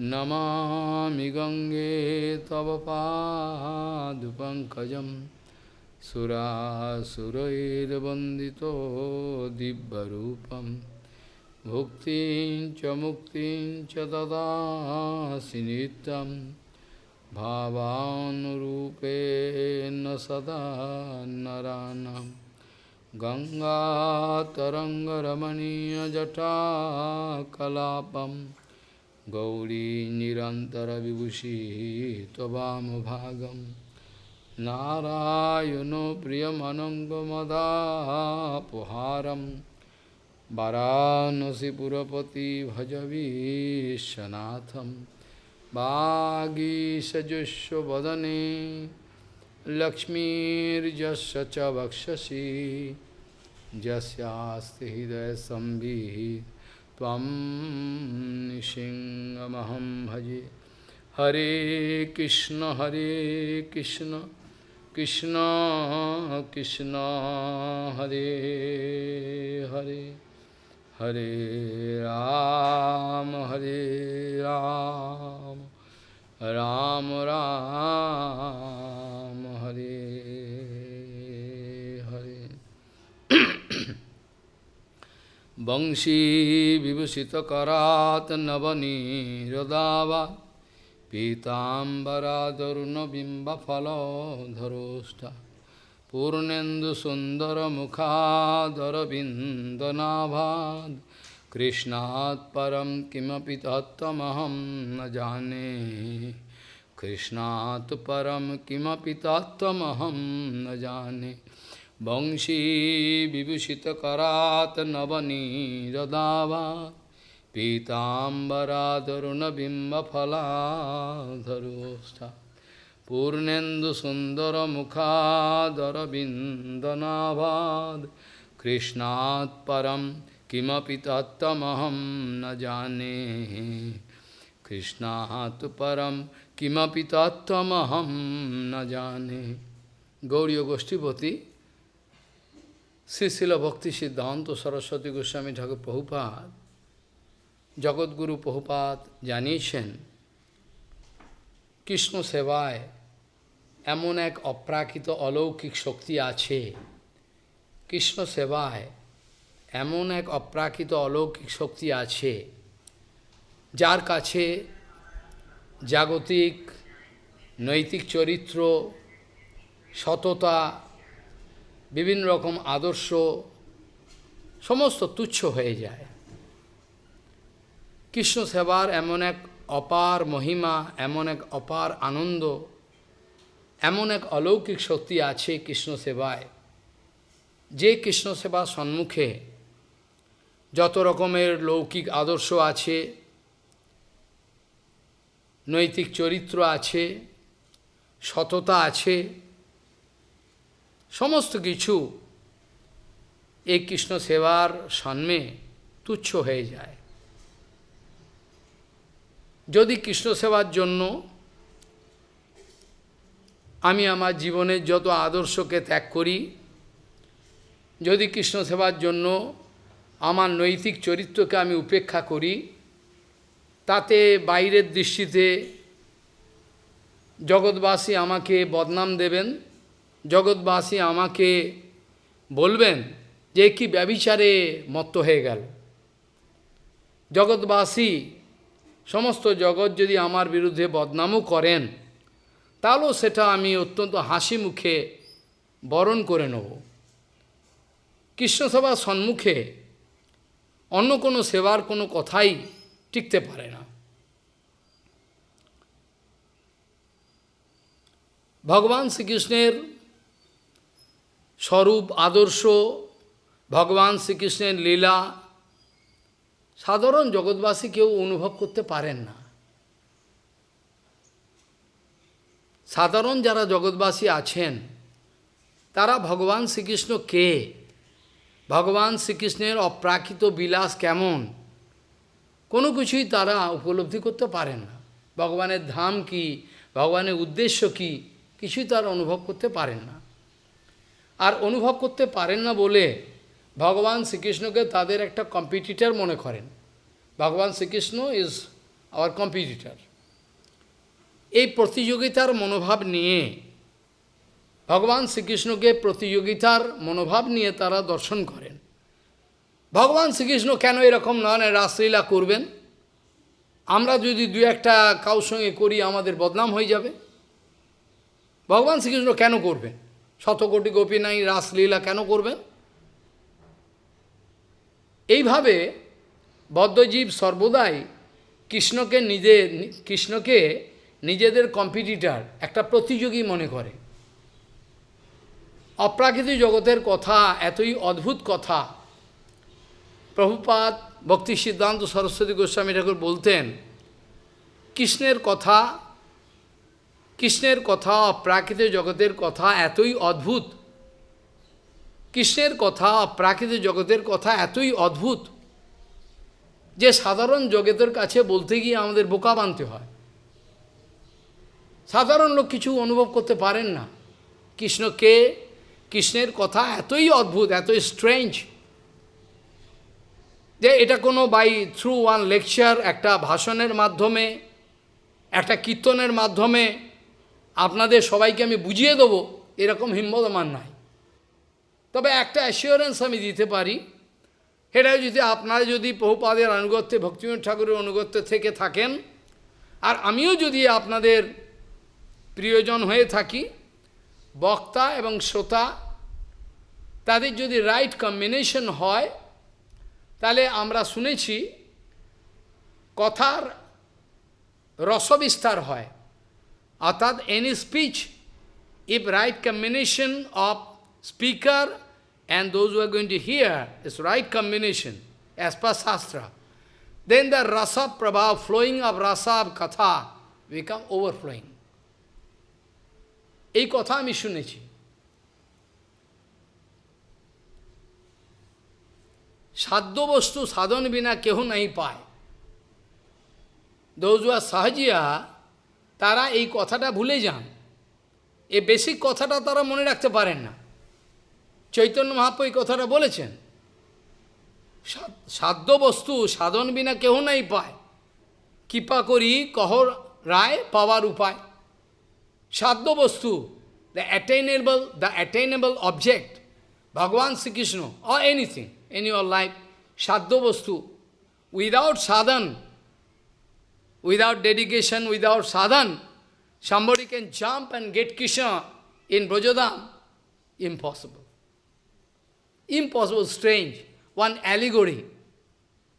नमामि गङ्गे तव पादुपङ्कजं सुरासुरैर्वन्दितो दिव्यरूपं भुक्तिं च मुक्तिं च ददासि नित्यं भावानुरूपेण सदा नराणाम् गङ्गातरङ्गरमणीयजटाकलापं गौरी निरन्तरविभूषी त्ववामभागं नारायणो प्रियमनङ्गमदापुहारं वाराणसीपुरपति भजवीशनाथं वागीशजुष्वदने लक्ष्मीर्जस्य च वक्षसि। यस्यास्ति हृदयसंवित् त्वं भजे। हरे कृष्ण हरे कृष्ण कृष्ण कृष्ण, हरे हरे। हरे राम हरे राम राम राम, हरे। वंशी विभूषितकरात् नवनीरदावा पीताम्बरादरुणबिम्बफलधरोष्ठ पूर्णेन्दुसुन्दरमुखादरविन्दनाभाद् कृष्णात् परं किमपि तत्त्वमहं न जाने कृष्णात् परं किमपि तत्त्वमहं न जाने বংশী বিভূষিত করাত নবনী রদাবা পীতাম্বরা তরুণবিম্বফলাধরোষ্ঠা পূর্ণেন্দুসুন্দরমুখাদরবিন্দনাভাদ কৃষ্ণাৎ পরম কিমপি তত্তমহম ন জানে কৃষ্ণাৎ পরম কিমপি তত্তমহম ন জানে। গৌরী গোষ্ঠীপতি শ্রীশিল ভক্তি সিদ্ধান্ত সরস্বতী গোস্বামী ঠাকুর বহুপাত জগৎগুরু বহুপাত জানিয়েছেন, কৃষ্ণ সেবায় এমন এক অপ্রাকৃত অলৌকিক শক্তি আছে। কৃষ্ণ সেবায় এমন এক অপ্রাকৃত অলৌকিক শক্তি আছে, যার কাছে জাগতিক, নৈতিক চরিত্র, সততা বিভিন্ন রকম আদর্শ, সমস্ত তুচ্ছ হয়ে যায়। কৃষ্ণ সেবার এমন এক অপার মহিমা, এমন এক অপার আনন্দ, এমন এক অলৌকিক শক্তি আছে কৃষ্ণ সেবায়। যে কৃষ্ণ সেবা সম্মুখে যত রকমের লৌকিক আদর্শ আছে, নৈতিক চরিত্র আছে, সততা আছে সমস্ত কিছু এই কৃষ্ণ সেবার সন্মে তুচ্ছ হয়ে যায়। যদি কৃষ্ণ সেবার জন্য আমি আমার জীবনের যত আদর্শকে ত্যাগ করি, যদি কৃষ্ণ সেবার জন্য আমার নৈতিক চরিত্রকে আমি উপেক্ষা করি, তাতে বাইরের দৃষ্টিতে জগৎবাসী আমাকে বদনাম দেবেন জগৎবাসী আমাকে বলবেন যে কি ব্যবিচারে মত্ত হয়ে গেল। জগৎবাসী, সমস্ত জগৎ যদি আমার বিরুদ্ধে বদনামও করেন, তাহলেও সেটা আমি অত্যন্ত হাসি মুখে বরণ করে নেব। কৃষ্ণসভার সম্মুখে অন্য কোনো সেবার কোনো কথাই টিকতে পারে না। ভগবান শ্রীকৃষ্ণের স্বরূপ, আদর্শ, ভগবান শ্রীকৃষ্ণের লীলা, সাধারণ জগৎবাসী কেউ অনুভব করতে পারেন না। সাধারণ যারা জগৎবাসী আছেন, তারা ভগবান শ্রীকৃষ্ণ কে? ভগবান শ্রীকৃষ্ণের অপ্রাকৃত বিলাস কেমন? কোনো কিছুই তারা উপলব্ধি করতে পারেন না। ভগবানের ধাম কি? ভগবানের উদ্দেশ্য কি? কিছুই তারা অনুভব করতে পারেন না। আর অনুভব করতে পারেন না বলে ভগবান শ্রীকৃষ্ণকে তাদের একটা কম্পিটিটার মনে করেন। ভগবান শ্রীকৃষ্ণ ইজ আওয়ার কম্পিটিটার এই প্রতিযোগিতার মনোভাব নিয়ে, ভগবান শ্রীকৃষ্ণকে প্রতিযোগিতার মনোভাব নিয়ে তারা দর্শন করেন। ভগবান শ্রীকৃষ্ণ কেন এরকম নয় রাসলীলা করবেন। আমরা যদি দু একটা কাউ সঙ্গে করি, আমাদের বদনাম হয়ে যাবে। ভগবান শ্রীকৃষ্ণ কেন করবেন? শতকোটি গোপী নাই, রাসলীলা কেন করবেন? এইভাবে বদ্ধজীব সর্বদাই কৃষ্ণকে নিজে, কৃষ্ণকে নিজেদের কম্পিটিটার একটা প্রতিযোগী মনে করে। অপ্রাকৃতিক জগতের কথা, এতই অদ্ভুত কথা। প্রভুপাত ভক্তি সিদ্ধান্ত সরস্বতী গোস্বামী ঠাকুর বলতেন, কৃষ্ণের কথা কৃষ্ণের কথা অপ্রাকৃতিক জগতের কথা এতই অদ্ভুত। কৃষ্ণের কথা অপ্রাকৃতিক জগতের কথা এতই অদ্ভুত যে সাধারণ জগতের কাছে বলতে গিয়ে আমাদের বোকা বানতে হয়। সাধারণ লোক কিছু অনুভব করতে পারেন না। কৃষ্ণকে কৃষ্ণের কথা এতই অদ্ভুত, এতই স্ট্রেঞ্জ যে এটা কোনো বাই থ্রু ওয়ান লেকচার একটা ভাষণের মাধ্যমে, একটা কীর্তনের মাধ্যমে আপনাদের সবাইকে আমি বুঝিয়ে দেবো, এরকম হিম্মত আমার নাই। তবে একটা অ্যাসিওরেন্স আমি দিতে পারি এটা যদি আপনারা যদি বহুপাদের অনুগত্যে ভক্তিমোহন ঠাকুরের অনুগত্যে থেকে থাকেন, আর আমিও যদি আপনাদের প্রিয়জন হয়ে থাকি, বক্তা এবং শ্রোতা, তাদের যদি রাইট কম্বিনেশন হয়, তাহলে আমরা শুনেছি, কথার রসবিস্তার হয়। অর্থাৎ any speech if right combination of speaker and those who are going to hear is right combination as per Shastra, then the rasa prabha, flowing of rasa of katha, become overflowing. এই কথা আমি শুনেছি সাধ্য বস্তু সাধন বিনা কেহ নাই পায় দৌজুয়া সাহাজিয়া তারা এই কথাটা ভুলে যান। এ বেসিক কথাটা তারা মনে রাখতে পারেন না। চৈতন্য মহাপ্রু এই কথাটা বলেছেন। সাধ্য বস্তু সাধন বিনা কেহ নাই পায়। কৃপা করি কহ রায় পাওয়ার উপায়। সাধ্য বস্তু the attainable the attainable object ভগবান Shrikrishna or anything in your life, sadhu vastu, without sadhan, Without dedication, without sadhana, somebody can jump and get Krishna in Brajodham. Impossible. Impossible, strange. One allegory.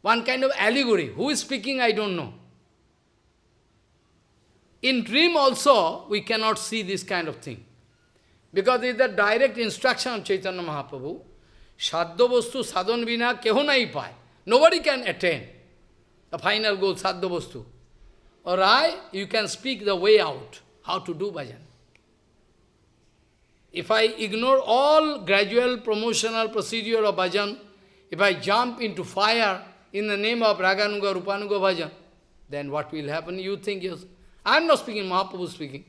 One kind of allegory. Who is speaking, I don't know. In dream also, we cannot see this kind of thing. Because it is the direct instruction of Chaitanya Mahaprabhu. Sadhyavastu sadhan vina keho nai pae. Nobody can attain the final goal, sadhyavastu or I, you can speak the way out, how to do bhajan. If I ignore all gradual promotional procedure of bhajan, if I jump into fire in the name of Raganuga, Rupanuga bhajan, then what will happen? You think, yes. I am not speaking, Mahaprabhu speaking.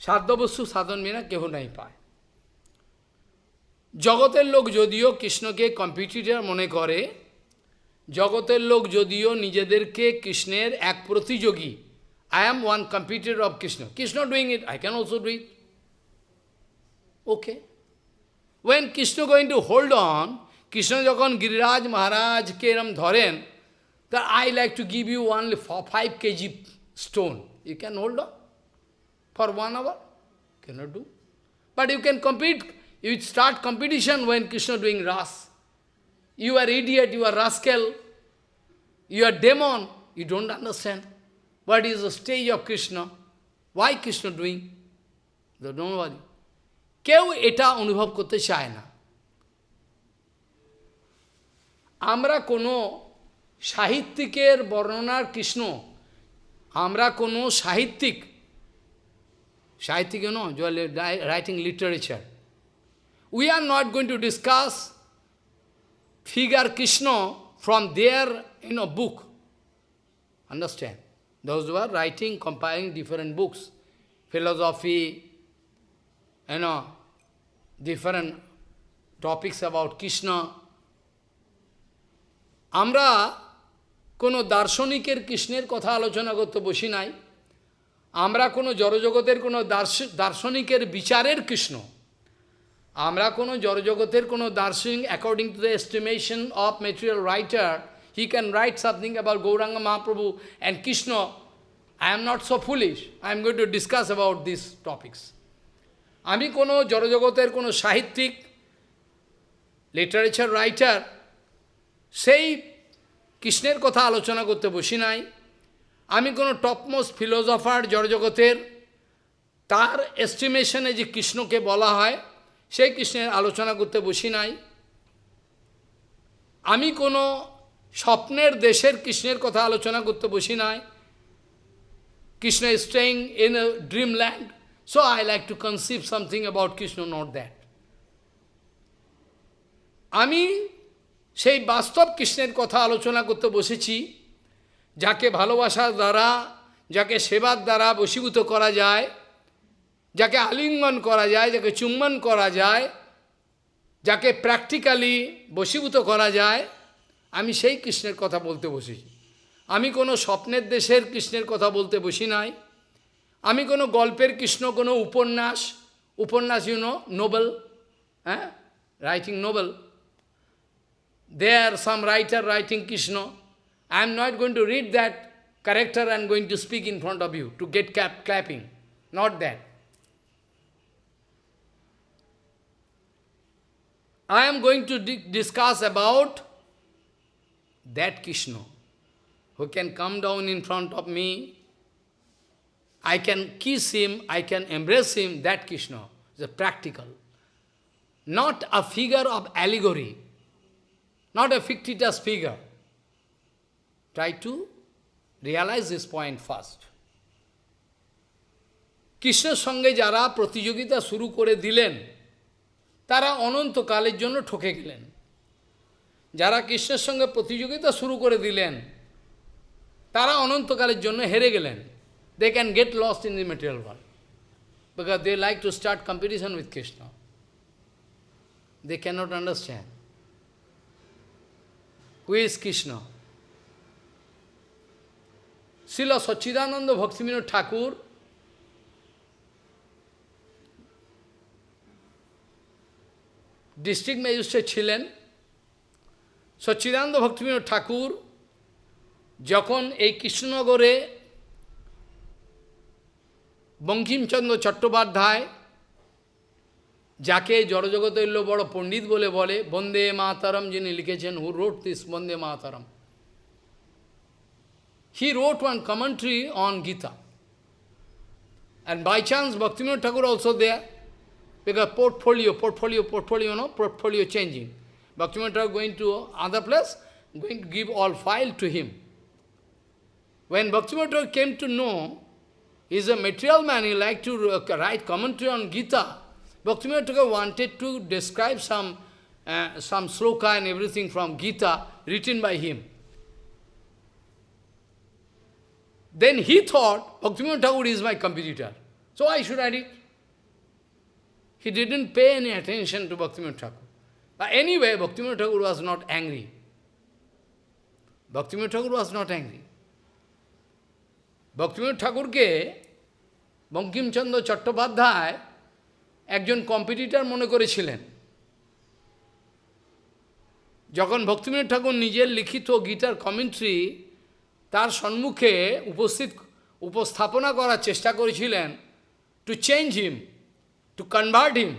Sadhya বস্তু সাধন বিনা কেহ নাই পায় জগতের লোক যদিও কৃষ্ণকে competitor মনে করে জগতের লোক যদিও নিজেদেরকে কৃষ্ণের এক প্রতিযোগী I am one competitor of Krishna Krishna doing it I can also do it okay when Krishna going to hold on Krishna যখন গিরিরাজ মহারাজকে এরম ধরেন তা I like to give you only five KG stone you can hold on for one hour cannot do but you can compete You start competition when Krishna doing ras. You are idiot, you are rascal, you are demon. You don't understand. What is the stage of Krishna? Why Krishna doing? Don't worry. কেউ এটা অনুভব করতে চায় না আমরা কোনো সাহিত্যিকের বর্ণনার কৃষ্ণ আমরা কোনো সাহিত্যিক সাহিত্যিক no writing literature we are not going to discuss figure Krishna from their you know, book. Understand? Those who are writing, compiling different books, philosophy, you know, different topics about Krishna. আমরা কোনো দার্শনিকের কৃষ্ণের কথা আলোচনা করতে বসি নাই আমরা কোনো জড়জগতের কোনো দার্শ- দার্শনিকের বিচারের কৃষ্ণ আমরা কোনো জড়জগতের কোনো দার্শনিক according to the estimation of material writer he can write something about Gauranga Mahaprabhu and Krishna I am not so foolish I am going to discuss about this topics আমি কোনো জড়জগতের কোনো সাহিত্যিক লিটারেচার রাইটার সেই কৃষ্ণের কথা আলোচনা করতে বসি নাই। আমি কোনো টপমোস্ট ফিলোজফার জড়জগতের, তার এস্টিমেশনে যে কৃষ্ণকে বলা হয় সেই কৃষ্ণের আলোচনা করতে বসি নাই। আমি কোনো স্বপ্নের দেশের কৃষ্ণের কথা আলোচনা করতে বসি নাই। Krishna is staying in a dreamland, so I like to conceive something about Krishna, not that. আমি সেই বাস্তব কৃষ্ণের কথা আলোচনা করতে বসেছি যাকে ভালোবাসার দ্বারা যাকে সেবার দ্বারা বশীভূত করা যায়। যাকে আলিঙ্গন করা যায়, যাকে চুম্বন করা যায়, যাকে প্র্যাকটিক্যালি বশীভূত করা যায়, আমি সেই কৃষ্ণের কথা বলতে বসেছি আমি কোনো স্বপ্নের দেশের কৃষ্ণের কথা বলতে বসি নাই। আমি কোনো গল্পের কৃষ্ণ, কোনো উপন্যাস উপন্যাস ইউনো নোবেল হ্যাঁ? Writing novel they are some writer writing Krishna. I am not going to read that character and going to speak in front of you to get cap clapping not that I am going to di- discuss about that Krishna who can come down in front of me. I can kiss him, I can embrace him, that Krishna is a practical. Not a figure of allegory, not a fictitious figure. Try to realize this point first. কৃষ্ণের সঙ্গে যারা প্রতিযোগিতা শুরু করে দিলেন তারা অনন্তকালের জন্য ঠকে গেলেন। যারা কৃষ্ণের সঙ্গে প্রতিযোগিতা শুরু করে দিলেন, তারা অনন্তকালের জন্য হেরে গেলেন। They can get lost in the material world because they like to start competition with Krishna they cannot understand who is Krishna শিল সচ্চিদানন্দ ভক্তিবিনোদ ঠাকুর ডিস্ট্রিক্ট ম্যাজিস্ট্রেট ছিলেন। সচ্চিদানন্দ ভক্তিবিনোদ ঠাকুর যখন এই কৃষ্ণনগরে বঙ্কিমচন্দ্র চট্টোপাধ্যায়, যাকে জড়জগতৈল্য বড় পণ্ডিত বলে বলে, বন্দে মাতারম যিনি লিখেছেন who wrote this Vande Mataram he wrote one commentary on Gita and by chance Bhaktivinoda Thakur also there because portfolio, portfolio, portfolio, know, portfolio changing. Bhaktivinoda going to other place, going to give all file to him. When Bhaktivinoda came to know, he's a material man, he liked to uh, write commentary on Gita. Bhaktivinoda wanted to describe some, uh, some sloka and everything from Gita written by him. Then he thought, Bhaktivinoda Thakur is my competitor. So I should write it. He didn't pay any attention to Bhaktivinoda Thakur. But anyway, Bhaktivinoda Thakur was not angry. Bhaktivinoda Thakur was not angry. Bhaktivinoda ঠাকুরকে বঙ্কিমচন্দ্র চট্টোপাধ্যায় একজন competitor মনে করেছিলেন যখন ভক্তিবিনোদ ঠাকুর নিজের লিখিত গীতার commentary তার সম্মুখে উপস্থিত উপস্থাপনা করার চেষ্টা করেছিলেন to change him to convert him,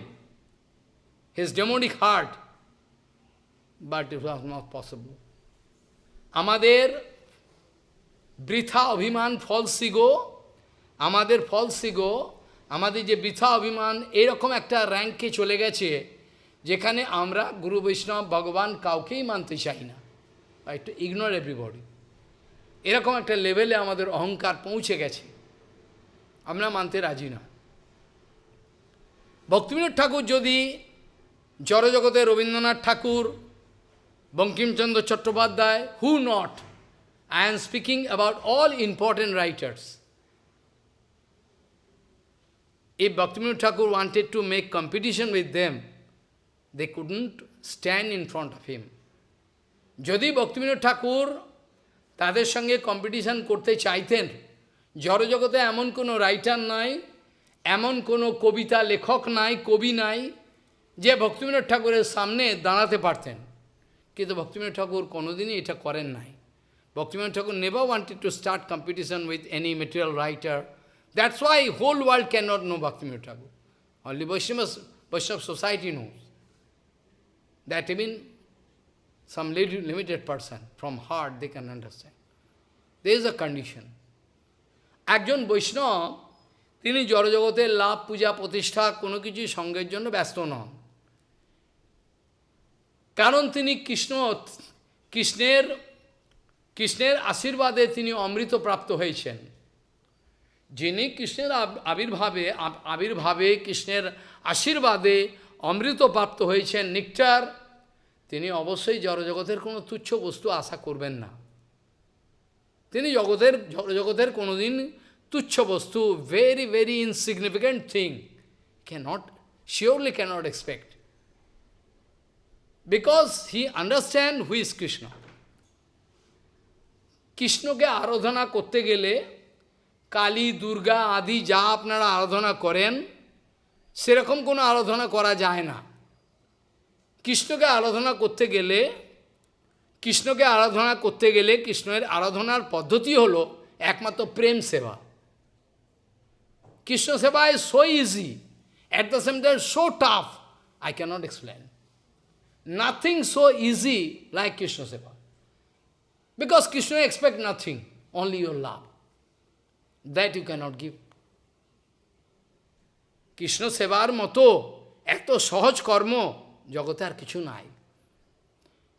his demonic heart. But it was not possible. আমাদের বৃথা অভিমান ফলস ফলসিগো আমাদের ফলস ফলসিগো আমাদের যে বৃথা অভিমান এরকম একটা র্যাঙ্কে চলে গেছে যেখানে আমরা গুরু বৈষ্ণব ভগবান কাউকেই মানতে চাই না। একটু ইগনোর এভরিবডি এরকম একটা লেভেলে আমাদের অহংকার পৌঁছে গেছে। আমরা মানতে রাজি না। ভক্তিবিনোদ ঠাকুর যদি জড়জগতে Rabindranath Thakur Bankimchandra Chattopadhyay who not I am speaking about all important writers If Bhaktivinoda Thakur wanted to make competition with them, they couldn't stand in front of him. যদি ভক্তিবিনোদ ঠাকুর তাদের সঙ্গে কম্পিটিশন করতে চাইতেন জড়জগতে এমন কোনো রাইটার নাই এমন কোনো কবিতা লেখক নাই, কবি নাই, যে ভক্তিমিনোদ ঠাকুরের সামনে দাঁড়াতে পারতেন। কিন্তু ভক্তিমিনোদ ঠাকুর কোনোদিনই এটা করেন নাই। Bhaktivinod Thakur never wanted to start competition with any material writer that's why whole world can not know Bhaktivinod Thakur only Vaishnav Vaishnav society know that mean some limited person from heart they can understand they is a condition একজন বৈষ্ণব তিনি জড়জগতের লাভ, পূজা, প্রতিষ্ঠা কোনো কিছু সঙ্গের জন্য ব্যস্ত নন। কারণ তিনি কৃষ্ণ, কৃষ্ণের কৃষ্ণের আশীর্বাদে তিনি অমৃত প্রাপ্ত হয়েছেন। যিনি কৃষ্ণের আবির্ভাবে আবির্ভাবে কৃষ্ণের আশীর্বাদে অমৃত প্রাপ্ত হয়েছেন নিকটার, তিনি অবশ্যই জড়জগতের কোনো তুচ্ছ বস্তু আশা করবেন না। তিনি জগতের, জড়জগতের কোনোদিন তুচ্ছ বস্তু very very insignificant thing cannot surely cannot expect because he understand who is Krishna কৃষ্ণকে আরাধনা করতে গেলে কালী, দুর্গা আদি যা আপনারা আরাধনা করেন, সেরকম কোনো আরাধনা করা যায় না। কৃষ্ণকে আরাধনা করতে গেলে, কৃষ্ণকে আরাধনা করতে গেলে কৃষ্ণের আরাধনার পদ্ধতি হলো একমাত্র প্রেম সেবা। Krishna Seva is so easy, at the same time so tough, I cannot explain. Nothing so easy like Krishna Seva. Because Krishna expects nothing, only your love. That you cannot give. Krishna সেবার Mato, Ekto Sahaj Karmo, Jagatar Kichunai.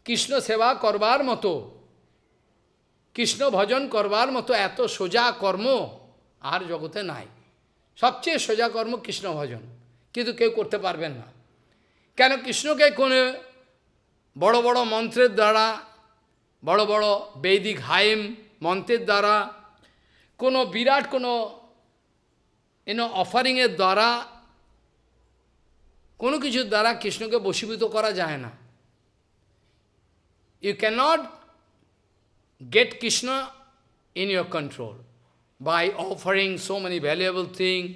Krishna Seva Krishna Mato, Krishna Bhajan Krishna Mato, Ekto Soja Karmo, Ar Jagatar Nai. সবচেয়ে সোজা কর্ম কৃষ্ণ ভজন। কিন্তু কেউ করতে পারবেন না। কেন কৃষ্ণকে কোনো বড় বড় মন্ত্রের দ্বারা, বড় বড় বৈদিক হাইম মন্ত্রের দ্বারা, কোনো বিরাট কোনো এন অফারিংয়ের দ্বারা, কোনো কিছুর দ্বারা কৃষ্ণকে বশীভূত করা যায় না। You cannot get Krishna in your control by offering so many valuable things,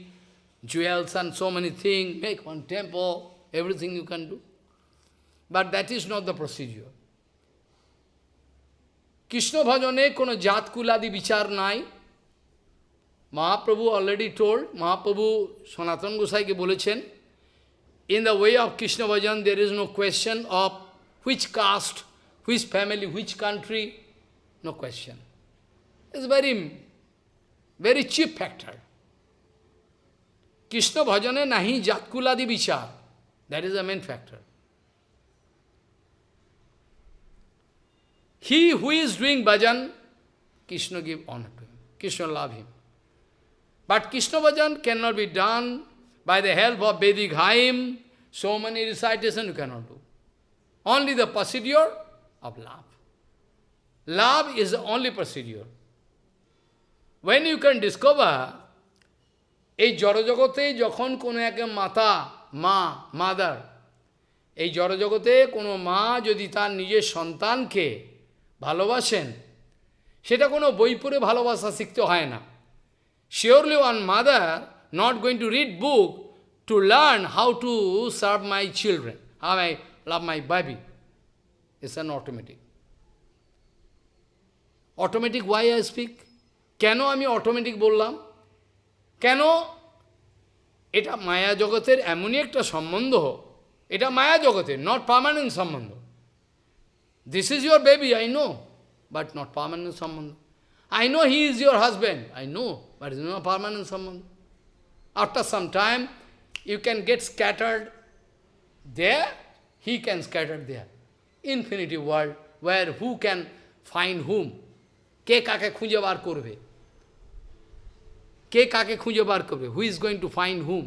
jewels and so many things, make one temple, everything you can do. But that is not the procedure. Krishna bhajane kono jatkuladi vichar nai. Mahaprabhu already told, Mahaprabhu Sanatana Gosai ke bolechen, in the way of Krishna bhajan there is no question of which caste, which family, which country, no question. It's very very cheap factor. Krishna Bhajane nahi jatkuladi vichar. That is the main factor. He who is doing bhajan, Krishna give honor to him. Krishna love him. But Krishna bhajan cannot be done by the help of Vedic hymn, so many recitation you cannot do. Only the procedure of love. Love is the only procedure. When you can discover, এই জড়জগতে যখন কোনো এক মাতা মা mother এই জড়জগতে কোনো মা যদি তার নিজের সন্তানকে ভালোবাসেন সেটা কোনো বই পড়ে ভালোবাসা শিখতে হয় না surely one mother not going to read book to learn how to serve my children, how I love my baby. It's an automatic. Automatic, why I speak? কেন আমি অটোমেটিক বললাম? কেন? এটা মায়া জগতের এমনই একটা সম্বন্ধ। এটা মায়া জগতের নট পার্মানেন্ট সম্বন্ধ। This is your baby I know but not permanent সম্বন্ধ। I know he is your husband I know but is not permanent সম্বন্ধ। After some time you can get scattered there, he can scatter there. Infinity world, where who can find whom? কে কাকে খুঁজে বার করবে? কে কাকে খুঁজে বার করবে? Who is going to find whom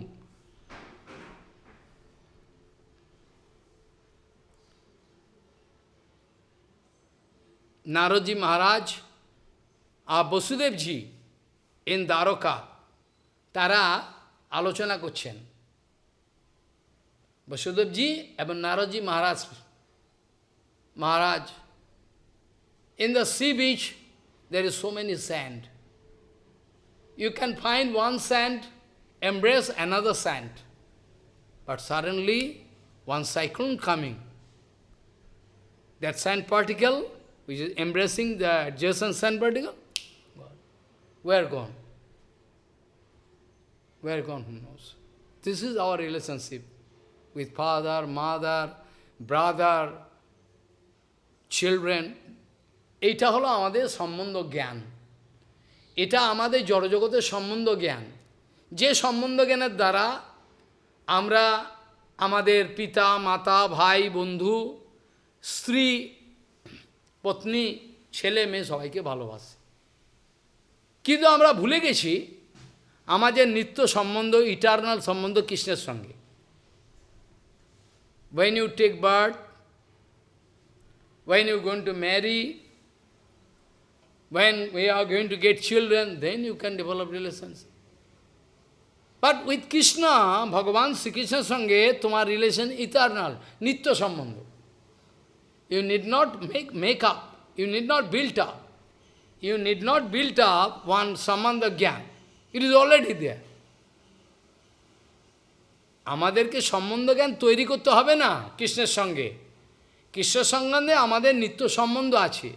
Naradji Maharaj R Vasudevji in Dwarka, তারা আলোচনা করছেন। বসুদেবজি এবং Naradji Maharaj Maharaj in the sea beach there is so many sand. You can find one sand, embrace another sand. But suddenly, one cyclone coming. That sand particle, which is embracing the adjacent sand particle, where gone? Where gone, who knows? This is our relationship with father, mother, brother, children. এটা হলো আমাদের সম্বন্ধ জ্ঞান এটা আমাদের জড়জগতের সম্বন্ধ জ্ঞান। যে সম্বন্ধ জ্ঞানের দ্বারা আমরা আমাদের পিতা মাতা ভাই বন্ধু স্ত্রী পত্নী ছেলে মেয়ে সবাইকে ভালোবাসি। কিন্তু আমরা ভুলে গেছি আমাদের নিত্য সম্বন্ধ ইটারনাল সম্বন্ধ কৃষ্ণের সঙ্গে। When you take birth, when you're going to marry, when we are going to get children, then you can develop relationship. But with Krishna, Bhagavan Sri Krishna's সঙ্গে তোমার রিলেশন ইটারনাল নিত্য সম্বন্ধ You need not make, make up, you need not build up. You need not build up one sambandha gyan. It is already there. আমাদেরকে সম্বন্ধ জ্ঞান তৈরি করতে হবে না কৃষ্ণের সঙ্গে কৃষ্ণের সঙ্গে আমাদের নিত্য সম্বন্ধ আছে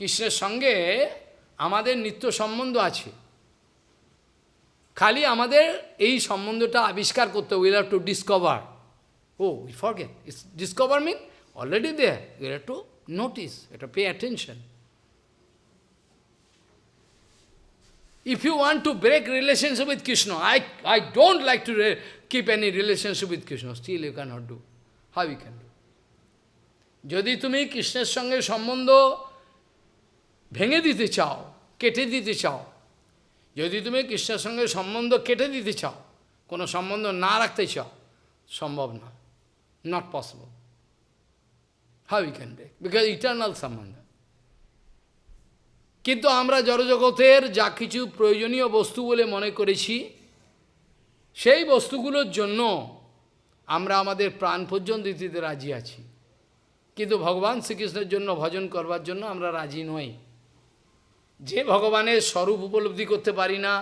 কৃষ্ণের সঙ্গে আমাদের নিত্য সম্বন্ধ আছে খালি আমাদের এই সম্বন্ধটা আবিষ্কার করতে will have to discover oh we forget it's discover mean already there will have to notice এটা pay attention If you want to break relationship with Krishna, I, I don't like to re keep any relationship with Krishna, still you cannot do. How you can do? যদি তুমি কৃষ্ণের সঙ্গে সম্বন্ধ ভেঙে দিতে চাও, কেটে দিতে চাও, যদি তুমি কৃষ্ণের সঙ্গে সম্বন্ধ কেটে দিতে চাও, কোনো সম্বন্ধ না রাখতে চাও, সম্ভব না not possible how you can break because eternal সম্বন্ধ। কিন্তু আমরা জড়জগতের যা কিছু প্রয়োজনীয় বস্তু বলে মনে করেছি, সেই বস্তুগুলোর জন্য আমরা আমাদের প্রাণ পর্যন্ত দিতে রাজি আছি। কিন্তু ভগবান শ্রীকৃষ্ণের জন্য, ভজন করবার জন্য আমরা রাজি নই। যে ভগবানের স্বরূপ উপলব্ধি করতে পারি না,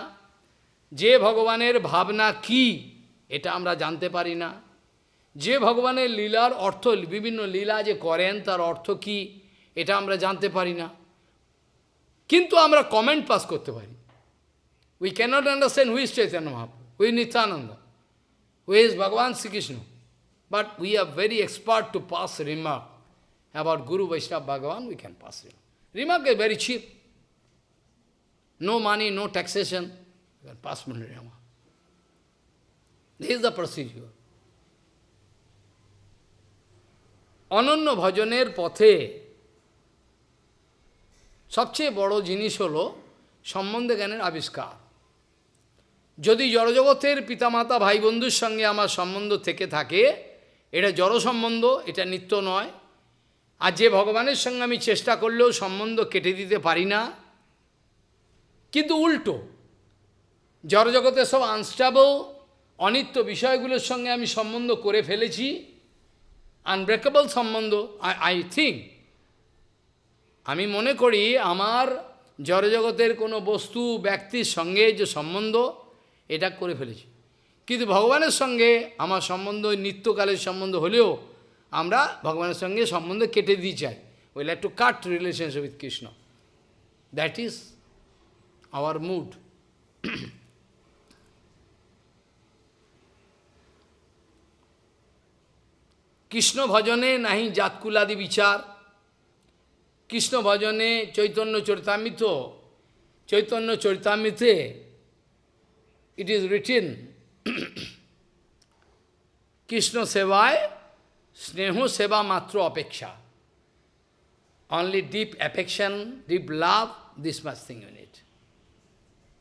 যে ভগবানের ভাবনা কি, এটা আমরা জানতে পারি না। যে ভগবানের লীলার অর্থ, বিভিন্ন লীলা যে করেন, তার অর্থ কি, এটা আমরা জানতে পারি না। কিন্তু আমরা কমেন্ট পাস করতে পারি। We cannot understand who's Chaitanya Mahaprabhu we Nityananda who's Bhagavan Shrikrishna but we are very expert to pass remark about guru Vaishnav Bhagavan we can pass remark remark is very cheap no money no taxation pass remark this is the procedure অনন্য ভজনের পথে সবচেয়ে বড় জিনিস হল সম্বন্ধে জ্ঞানের আবিষ্কার। যদি জড়জগতের পিতামাতা ভাই বন্ধুর সঙ্গে আমার সম্বন্ধ থেকে থাকে, এটা জড় সম্বন্ধ, এটা নিত্য নয়। আর যে ভগবানের সঙ্গে আমি চেষ্টা করলেও সম্বন্ধ কেটে দিতে পারি না কিন্তু উল্টো। জড়জগতের সব আনস্টেবল অনিত্য বিষয়গুলোর সঙ্গে আমি সম্বন্ধ করে ফেলেছি। আনব্রেকেবল সম্বন্ধ আই আই থিঙ্ক আমি মনে করি আমার জড়জগতের কোনো বস্তু, ব্যক্তির সঙ্গে যে সম্বন্ধ, এটা করে ফেলেছি। কিন্তু ভগবানের সঙ্গে আমার সম্বন্ধ, নিত্যকালের সম্বন্ধ হলেও আমরা ভগবানের সঙ্গে সম্বন্ধ কেটে দিই চাই। We like to cut relationship with Krishna that is hour mood Krishna ভজনে নাহি জাতকুলাদি বিচার Krishna ভজনে Chaitanya Charitamrita Chaitanya চরিতামৃতে it is written Krishna সেবায় স্নেহ সেবা মাত্র অপেক্ষা only deep affection deep love this much thing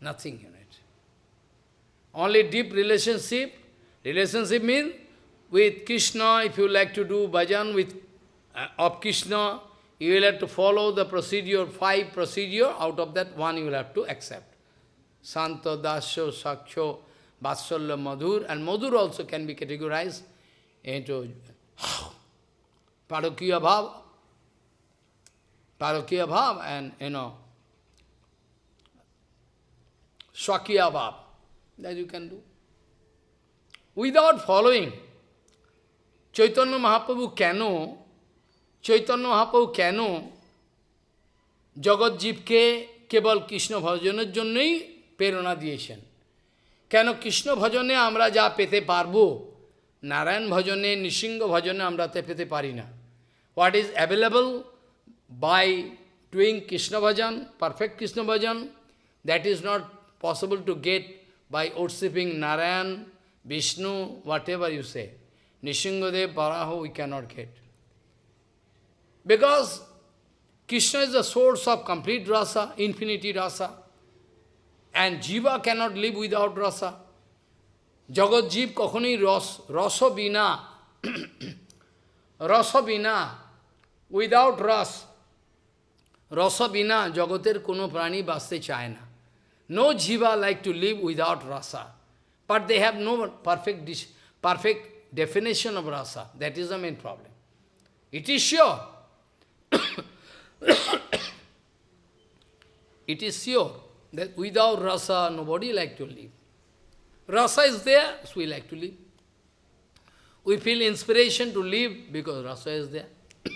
nothing in it. Only deep relationship, relationship means with Krishna, if you like to do bhajan with, uh, of Krishna, you will have to follow the procedure, five procedure, out of that one you will have to accept. Santo, Dasyo, Sakyo, Vatsalya, Madhur, and Madhur also can be categorized into Parakya Bhava, Parakya Bhava, and you know, Swakiya Bhav. That you can do. Without following, Chaitanya Mahaprabhu কেন চৈতন্য মহাপ্রভু কেন জগৎজীবকে কেবল কৃষ্ণ ভজনের জন্যই প্রেরণা দিয়েছেন কেন কৃষ্ণ ভজনে আমরা যা পেতে পারব নারায়ণ ভজনে নৃসিংহ ভজনে আমরা তে পেতে পারি না what is available by doing Krishna bhajan perfect Krishna bhajan that is not possible to get by worshipping Narayan, Vishnu, whatever you say. Nishingadev, Paraho, we cannot get. Because Krishna is the source of complete rasa, infinity rasa. And jiva cannot live without rasa. Jagat Jeev kakhoni ras, rasa bina, rasa bina, without rasa, rasa bina, jagatir kono prani baste chayana. No jiva like to live without rasa. But they have no perfect, perfect definition of rasa. That is the main problem. It is sure. it is sure that without rasa, nobody like to live. Rasa is there, so we like to live. We feel inspiration to live because rasa is there.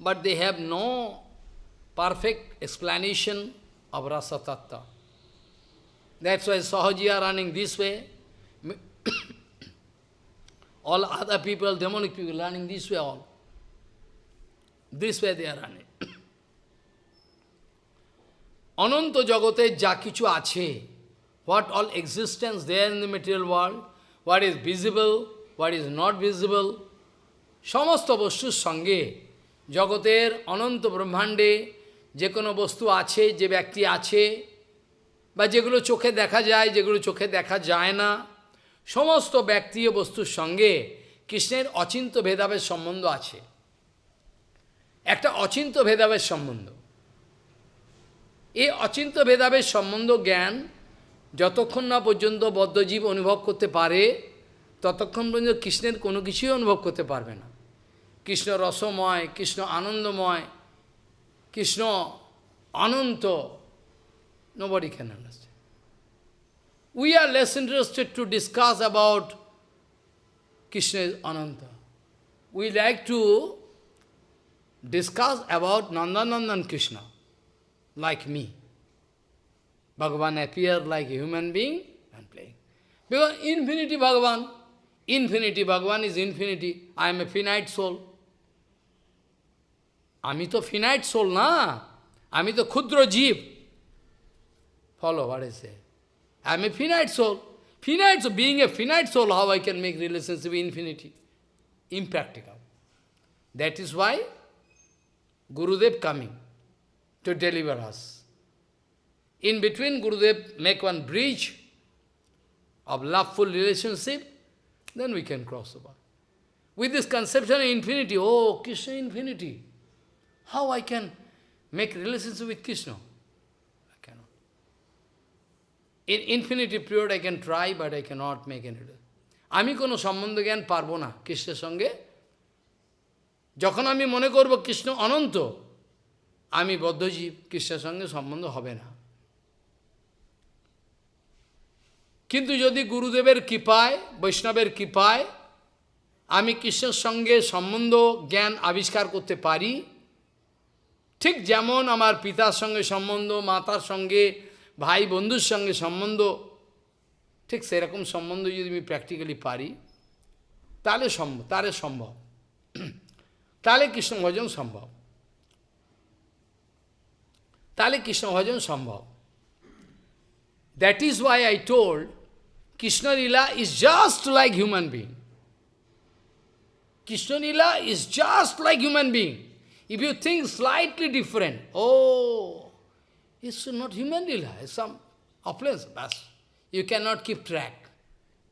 but they have no perfect explanation of rasa tattva. That's why Sahaji are running this way. all other people, demonic people, running this way all. This way they are running. অনন্ত জগতে কিছু আছে what all existence there in the material world what is visible what is not visible সমস্ত বস্তুর সঙ্গে জগতের অনন্ত ব্রহ্মাণ্ডে যে কোনো বস্তু আছে, যে ব্যক্তি আছে, বা যেগুলো চোখে দেখা যায়, যেগুলো চোখে দেখা যায় না, সমস্ত ব্যক্তি ও বস্তুর সঙ্গে কৃষ্ণের অচিন্ত ভেদাভেদ সম্বন্ধ আছে। একটা অচিন্ত ভেদাভেদ সম্বন্ধ। এই অচিন্ত ভেদাভেদ সম্বন্ধ জ্ঞান যতক্ষণ না পর্যন্ত বদ্ধজীব অনুভব করতে পারে, ততক্ষণ পর্যন্ত কৃষ্ণের কোনো কিছুই অনুভব করতে পারবে না। কৃষ্ণ রসময়, কৃষ্ণ আনন্দময় Krishna, Ananta, nobody can understand. We are less interested to discuss about Krishna is Ananta. We like to discuss about Nandanandan Krishna, like me. Bhagavan appeared like a human being and playing. Because infinity Bhagavan, infinity Bhagavan is infinity. I am a finite soul. আমি তো finite soul না আমি তো ক্ষুদ্র জীব follow what I say. I am a finite soul. Finite soul, being a finite soul, how I can make relationship with infinity? Impractical. That is why Gurudev coming to deliver us. In between, Gurudev make one bridge of loveful relationship, then we can cross over. With this conception of infinity, oh, Krishna infinity, How I can make relationship with Krishna? I cannot. In infinity period I can try, but I cannot make any আমি কোনো সম্বন্ধ জ্ঞান পারব না কৃষ্ণের সঙ্গে যখন আমি মনে করব কৃষ্ণ অনন্ত আমি বদ্ধজীব কৃষ্ণের সঙ্গে সম্বন্ধ হবে না কিন্তু যদি গুরুদেবের কৃপায় বৈষ্ণবের কৃপায় আমি কৃষ্ণের সঙ্গে সম্বন্ধ জ্ঞান আবিষ্কার করতে পারি ঠিক যেমন আমার পিতার সঙ্গে সম্বন্ধ, মাতার সঙ্গে, ভাই বন্ধুর সঙ্গে সম্বন্ধ, ঠিক সেরকম সম্বন্ধ যদি আমি প্র্যাকটিক্যালি পারি, তাহলে সম্ভব তাহলে সম্ভব। তাহলে কৃষ্ণ ভজন সম্ভব। তাহলে কৃষ্ণ ভজন সম্ভব। That is why I told Krishna lila is just like human being Krishna lila is just like human being If you think slightly different, oh, it's not human lila, it's some offense. That's, you cannot keep track.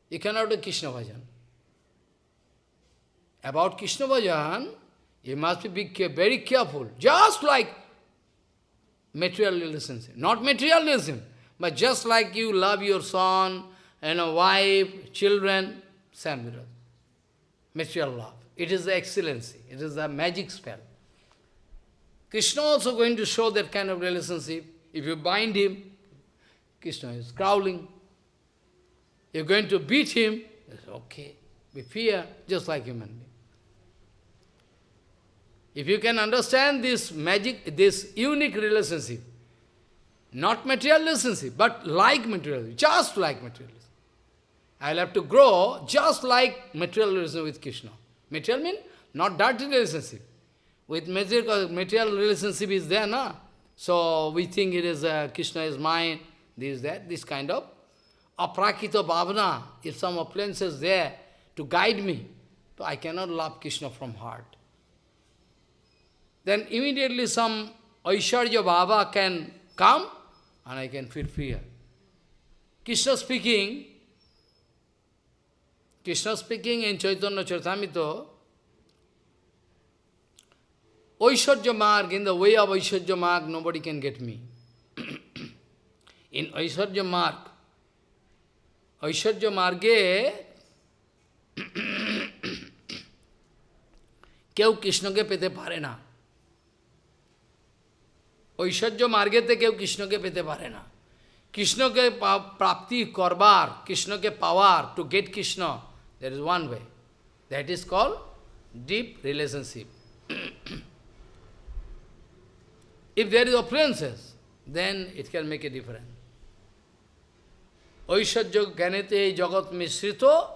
You cannot do Krishna bhajan. About Krishna bhajan, you must be very careful. Just like materialism, not materialism, but just like you love your son, and a wife, children, same material love. It is the excellency. It is the magic spell. Krishna also going to show that kind of relationship. If you bind him, Krishna is growling. You're going to beat him, it's okay. We fear, just like human being. If you can understand this magic, this unique relationship, not material relationship, but like material, just like material. I'll have to grow just like material relationship with Krishna. Material means not dirty relationship. With material, material relationship is there, na? So we think it is uh, Krishna is mine, this, that, this kind of aprakita bhavana. If some appliance is there to guide me, so I cannot love Krishna from heart. Then immediately some Aishwarya Baba can come and I can feel fear. Krishna speaking, Krishna speaking in Chaitanya Charitamrita, Aishwarya Marg, in the way of Aishwarya Marg, nobody can get me. in Aishwarya Marg, Aishwarya Marge, কেউ কৃষ্ণকে পেতে পারে না ঐশ্বর্য মার্গেতে কেউ কৃষ্ণকে পেতে পারে না কৃষ্ণকে প্রাপ্তি করবার কৃষ্ণকে পাওয়ার to get Krishna that is one way that is call deep relationship if there is appearances, then it can make a difference. Oishajya ganete jagat misrito,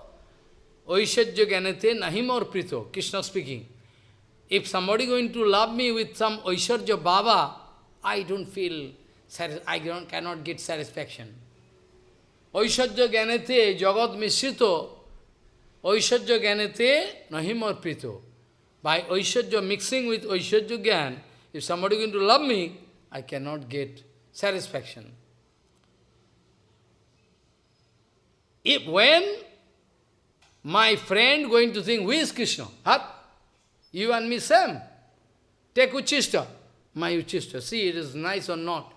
Oishajya ganete nahimor prito, Krishna speaking. If somebody going to love me with some Oishajya Baba, I don't feel, I cannot get satisfaction. Oishajya ganete jagat misrito, Oishajya ganete nahimor prito. By Oishajya mixing with Oishajya gan, if somebody is going to love me, I cannot get satisfaction. If when my friend going to think, who is Krishna? Huh? You and me same. Take Uchista. My Uchista. See, it is nice or not.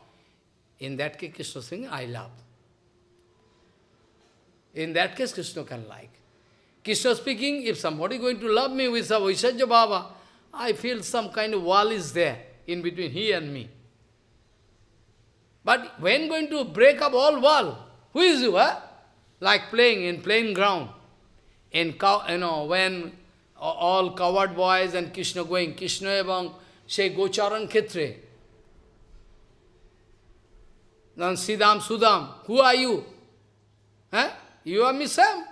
In that case, Krishna saying, I love. In that case, Krishna can like. Krishna speaking, if somebody going to love me with a Vaishajya Baba, I feel some kind of wall is there in between he and me. But when going to break up all wall, who is you? Huh? Like playing in plain ground. In cow, you know, when all coward boys and Krishna going, Krishna ebang say Gocharan Khetre. Then Sidam Sudam, who are you? Huh? You are me Sam.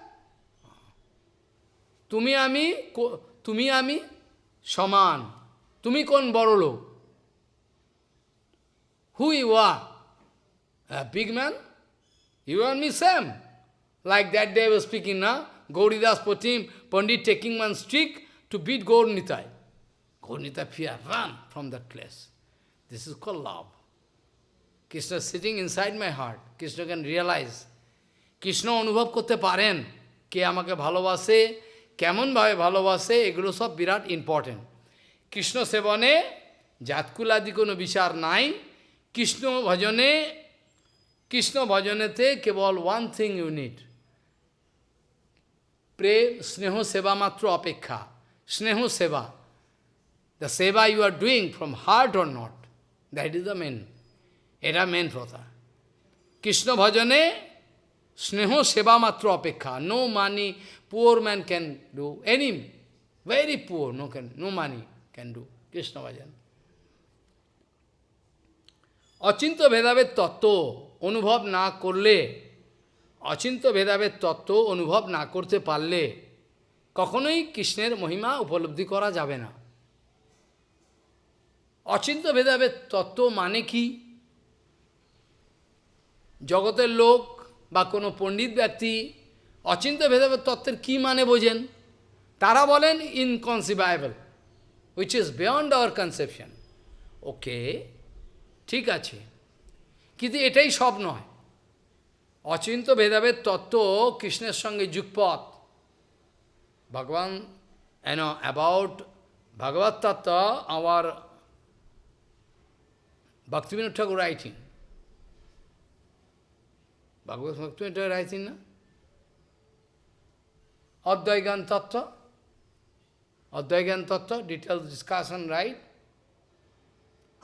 Tumi ami, tumi ami, সমান। তুমি কোন বড় লোক? Who was big man you are me same like that day was speaking না গৌরীদাস প্রতিম Pandit taking man stick to beat Gauranitai Gauranitai fear run from that place this is call love Krishna sitting inside my heart Krishna can realise Krishna অনুভব করতে পারেন কে আমাকে ভালোবাসে কেমনভাবে ভালোবাসে, এগুলো সব বিরাট ইম্পর্টেন্ট কৃষ্ণ সেবনে জাতকুলাদি কোনো বিচার নাই। কৃষ্ণ ভজনে, কৃষ্ণ ভজনেতে কেবল ওয়ান থিং ইউনিট প্রেম, স্নেহ, সেবা মাত্র অপেক্ষা। স্নেহ, সেবা। The seva you are doing from heart or not that is the main এটা মেন কথা কৃষ্ণ ভজনে, স্নেহ, সেবা মাত্র অপেক্ষা। No money poor man can do any very poor no can no money can do Krishna bhajan অচিন্ত ভেদাভেদ তত্ত্ব অনুভব না করলে অচিন্ত ভেদাভেদ তত্ত্ব অনুভব না করতে পারলে কখনোই কৃষ্ণের মহিমা উপলব্ধি করা যাবে না। অচিন্ত ভেদাভেদ তত্ত্ব মানে কি? জগতের লোক বা কোনো পণ্ডিত ব্যক্তি অচিন্ত ভেদাভেদ তত্ত্বের কি মানে বোঝেন? তারা বলেন inconceivable which is beyond our conception okay ঠিক আছে। কিন্তু এটাই সব নয়। অচিন্ত ভেদাভেদ তত্ত্ব কৃষ্ণের সঙ্গে যুগপথ ভগবান এন অ্যাবাউট ভগবত তত্ত্ব আমার ভক্তিবিনোদ ঠাকুর রাইটিং ভগবত ভক্তিবিনোদ রাইটিং না? Advaigan Tattva. Advaigan Tattva, detailed discussion, right?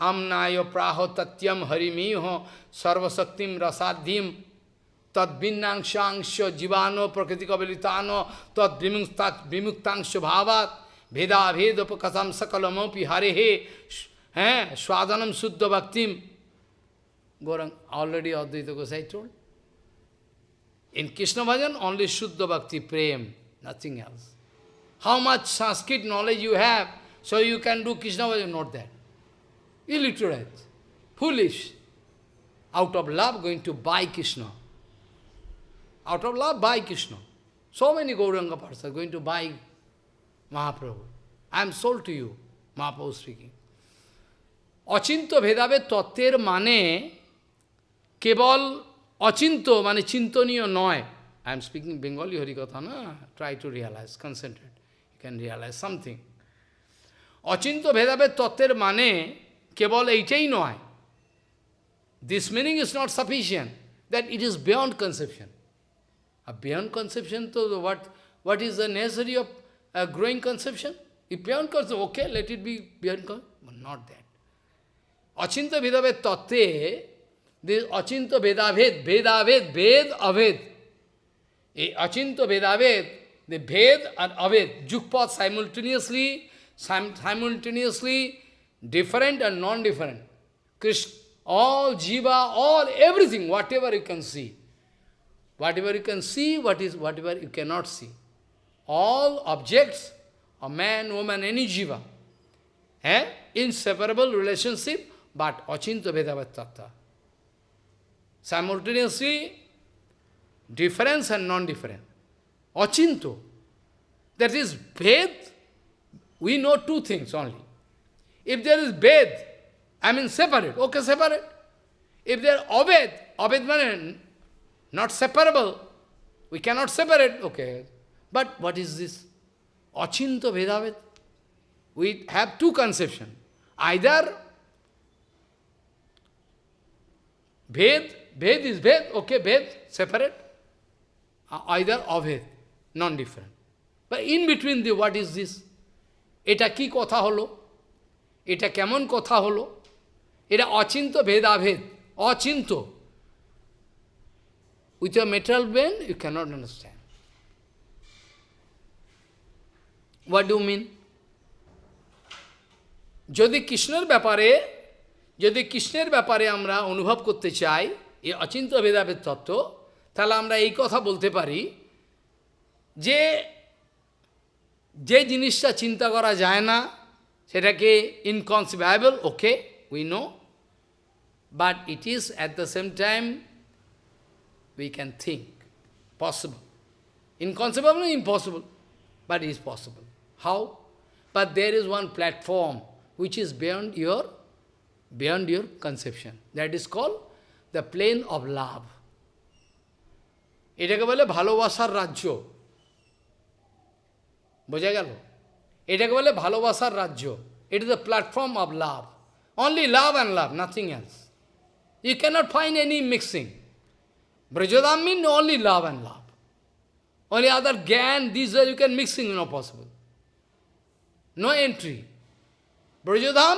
Amnaya praho tatyam harimiho sarvasaktim rasadhim tadbinnangshangsha jivano prakriti kabilitano tadvimuktangsha bhavat veda vedapakatam sakalamopi harehe swadanam eh, suddha bhaktim. Gorang, already Advaita Gosai told. In Krishna Bhajan, only Shuddha Bhakti, Prem. Nothing else. How much Sanskrit knowledge you have, so you can do Krishna Bhajan, not that. Illiterate, foolish. Out of love, going to buy Krishna. Out of love, buy Krishna. So many Gauranga persons going to buy Mahaprabhu. I am sold to you, Mahaprabhu speaking. অচিন্ত ভেদাভেদ তত্ত্বের মানে কেবল অচিন্ত মানে চিন্তনীয় নয় I am speaking Bengali হরিকথা না try to realise concentrate you can realise something Achinta ভেদাভেদ তত্ত্বের মানে কেবল এইটাই নয় this meaning is not sufficient that it is beyond conception R beyond conception তো what what is the necessary of uh, growing conception? If beyond conception, okay, let it be beyond conception, but not that. Achinta Vedaved Tatte This Achinta Vedaved, Achinta Vedaved, the Ved and Aved, Jukpat simultaneously, sim simultaneously different and non-different. Krishna, all Jiva, all everything, whatever you can see. Whatever you can see, what is whatever you cannot see. All objects, a man, woman, any Jiva, eh? inseparable relationship, but Achinta Vedavad Tattva. Simultaneously, difference and non-different. Achinto. That is Ved. We know two things only. If there is Ved, I mean separate, okay, separate. If there are Aved, Aved means not separable. We cannot separate, okay. But what is this? Achinto Vedaved. We have two conceptions. Either Ved Ved is Ved, okay, Ved, separate. Either Aved, non-different. But in between the what is this? এটা কি কথা হলো এটা কেমন কথা হলো এটা অচিন্ত ভেদাভেদ Achinta With your material brain, you cannot understand. What do you mean? যদি কৃষ্ণের ব্যাপারে যদি কৃষ্ণের ব্যাপারে আমরা অনুভব করতে চাই এই অচিন্ত ভেদাভেদ তত্ত্ব তাহলে আমরা এই কথা বলতে পারি যে যে জিনিসটা চিন্তা করা যায় না সেটাকে ইনকনসিভেবল ওকে we know but it is at the same time we can think possible ইনকনসিভেবল impossible but is possible how but there is one platform which is beyond your beyond your conception. That is called the plane of love. এটাকে বলে ভালোবাসার রাজ্য বোঝা গেল এটাকে বলে ভালোবাসার রাজ্য it is the platform of love only love and love nothing else you cannot find any mixing Brajodam means only love and love. Only other Gyan, these are you can mixing, no possible. No entry. Brajodham,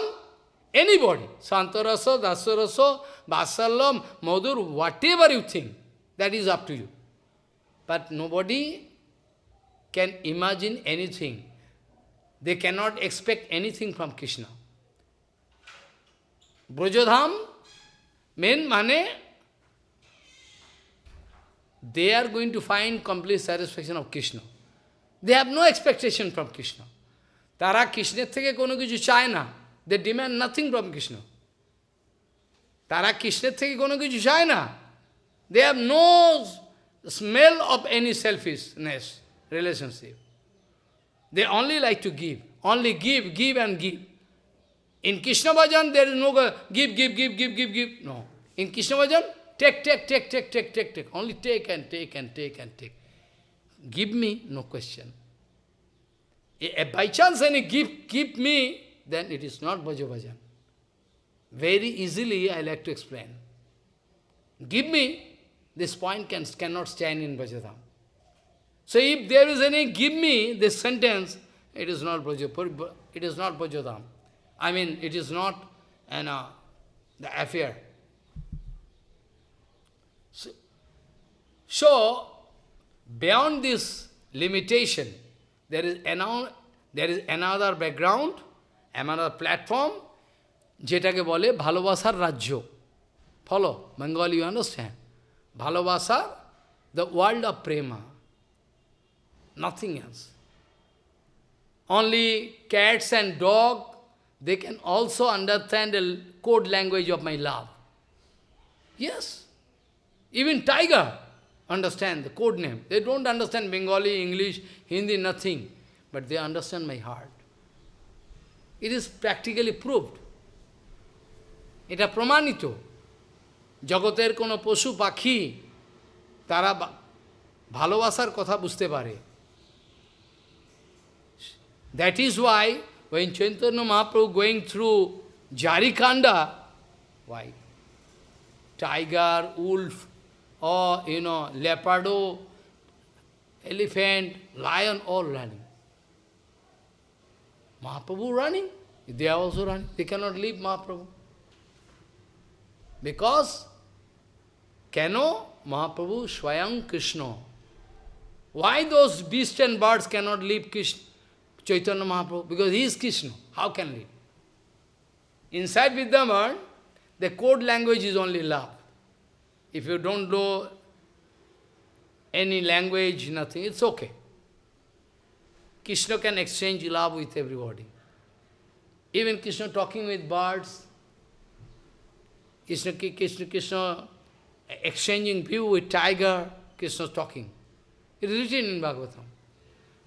Anybody, Santarasa, Dasarasa, Vasallam, Madhur, whatever you think, that is up to you. But nobody can imagine anything. They cannot expect anything from Krishna. Brajadham, main mane, they are going to find complete satisfaction of Krishna. They have no expectation from Krishna. তারা কৃষ্ণের থেকে কোনো কিছু চায় না They demand nothing from Krishna. তারা কৃষ্ণের থেকে কোনো কিছু চায় না They have smell of any selfishness relationship. They only like to give. Only give, give and give. In Krishna Bhajan, there is no give, give, give, give, give, give. No. In Krishna Bhajan, take, take, take, take, take, take, take. Only take and take and take and take. Give me, no question. If by chance any give, give me, then it is not Bhaja Very easily I like to explain. Give me, this point can, cannot stand in Brajadham. So if there is any give me this sentence, it is not Brajadham. It is not Brajadham. I mean, it is not an, uh, the affair. So, so, beyond this limitation, there is, another, there is another background, another platform, যেটাকে বলে ভালোবাসার রাজ্য follow Bengal you understand Bhalavasa, the world of prema. Nothing else. Only cats and dog, they can also understand the code language of my love. Yes. Even tiger understand the code name. They don't understand Bengali, English, Hindi, nothing. But they understand my heart. It is practically proved. It is pramanito. জগতের কোনো পশু পাখি তারা ভালোবাসার কথা বুঝতে পারে। That is why when Chaitanya Mahaprabhu going through Jharikhanda why tiger wolf uh you know leopard elephant lion all running Mahaprabhu running they are running they cannot leave Mahaprabhu because Kano Mahaprabhu Swayam Krishna. Why those beasts and birds cannot leave Krishna? Chaitanya Mahaprabhu, because he is Krishna. How can he? Inside Vidyaman, the code language is only love. If you don't know any language, nothing, it's okay. Krishna can exchange love with everybody. Even Krishna talking with birds, Krishna, Krishna, Krishna exchanging view with tiger, Krishna talking. It is written in Bhagavatam.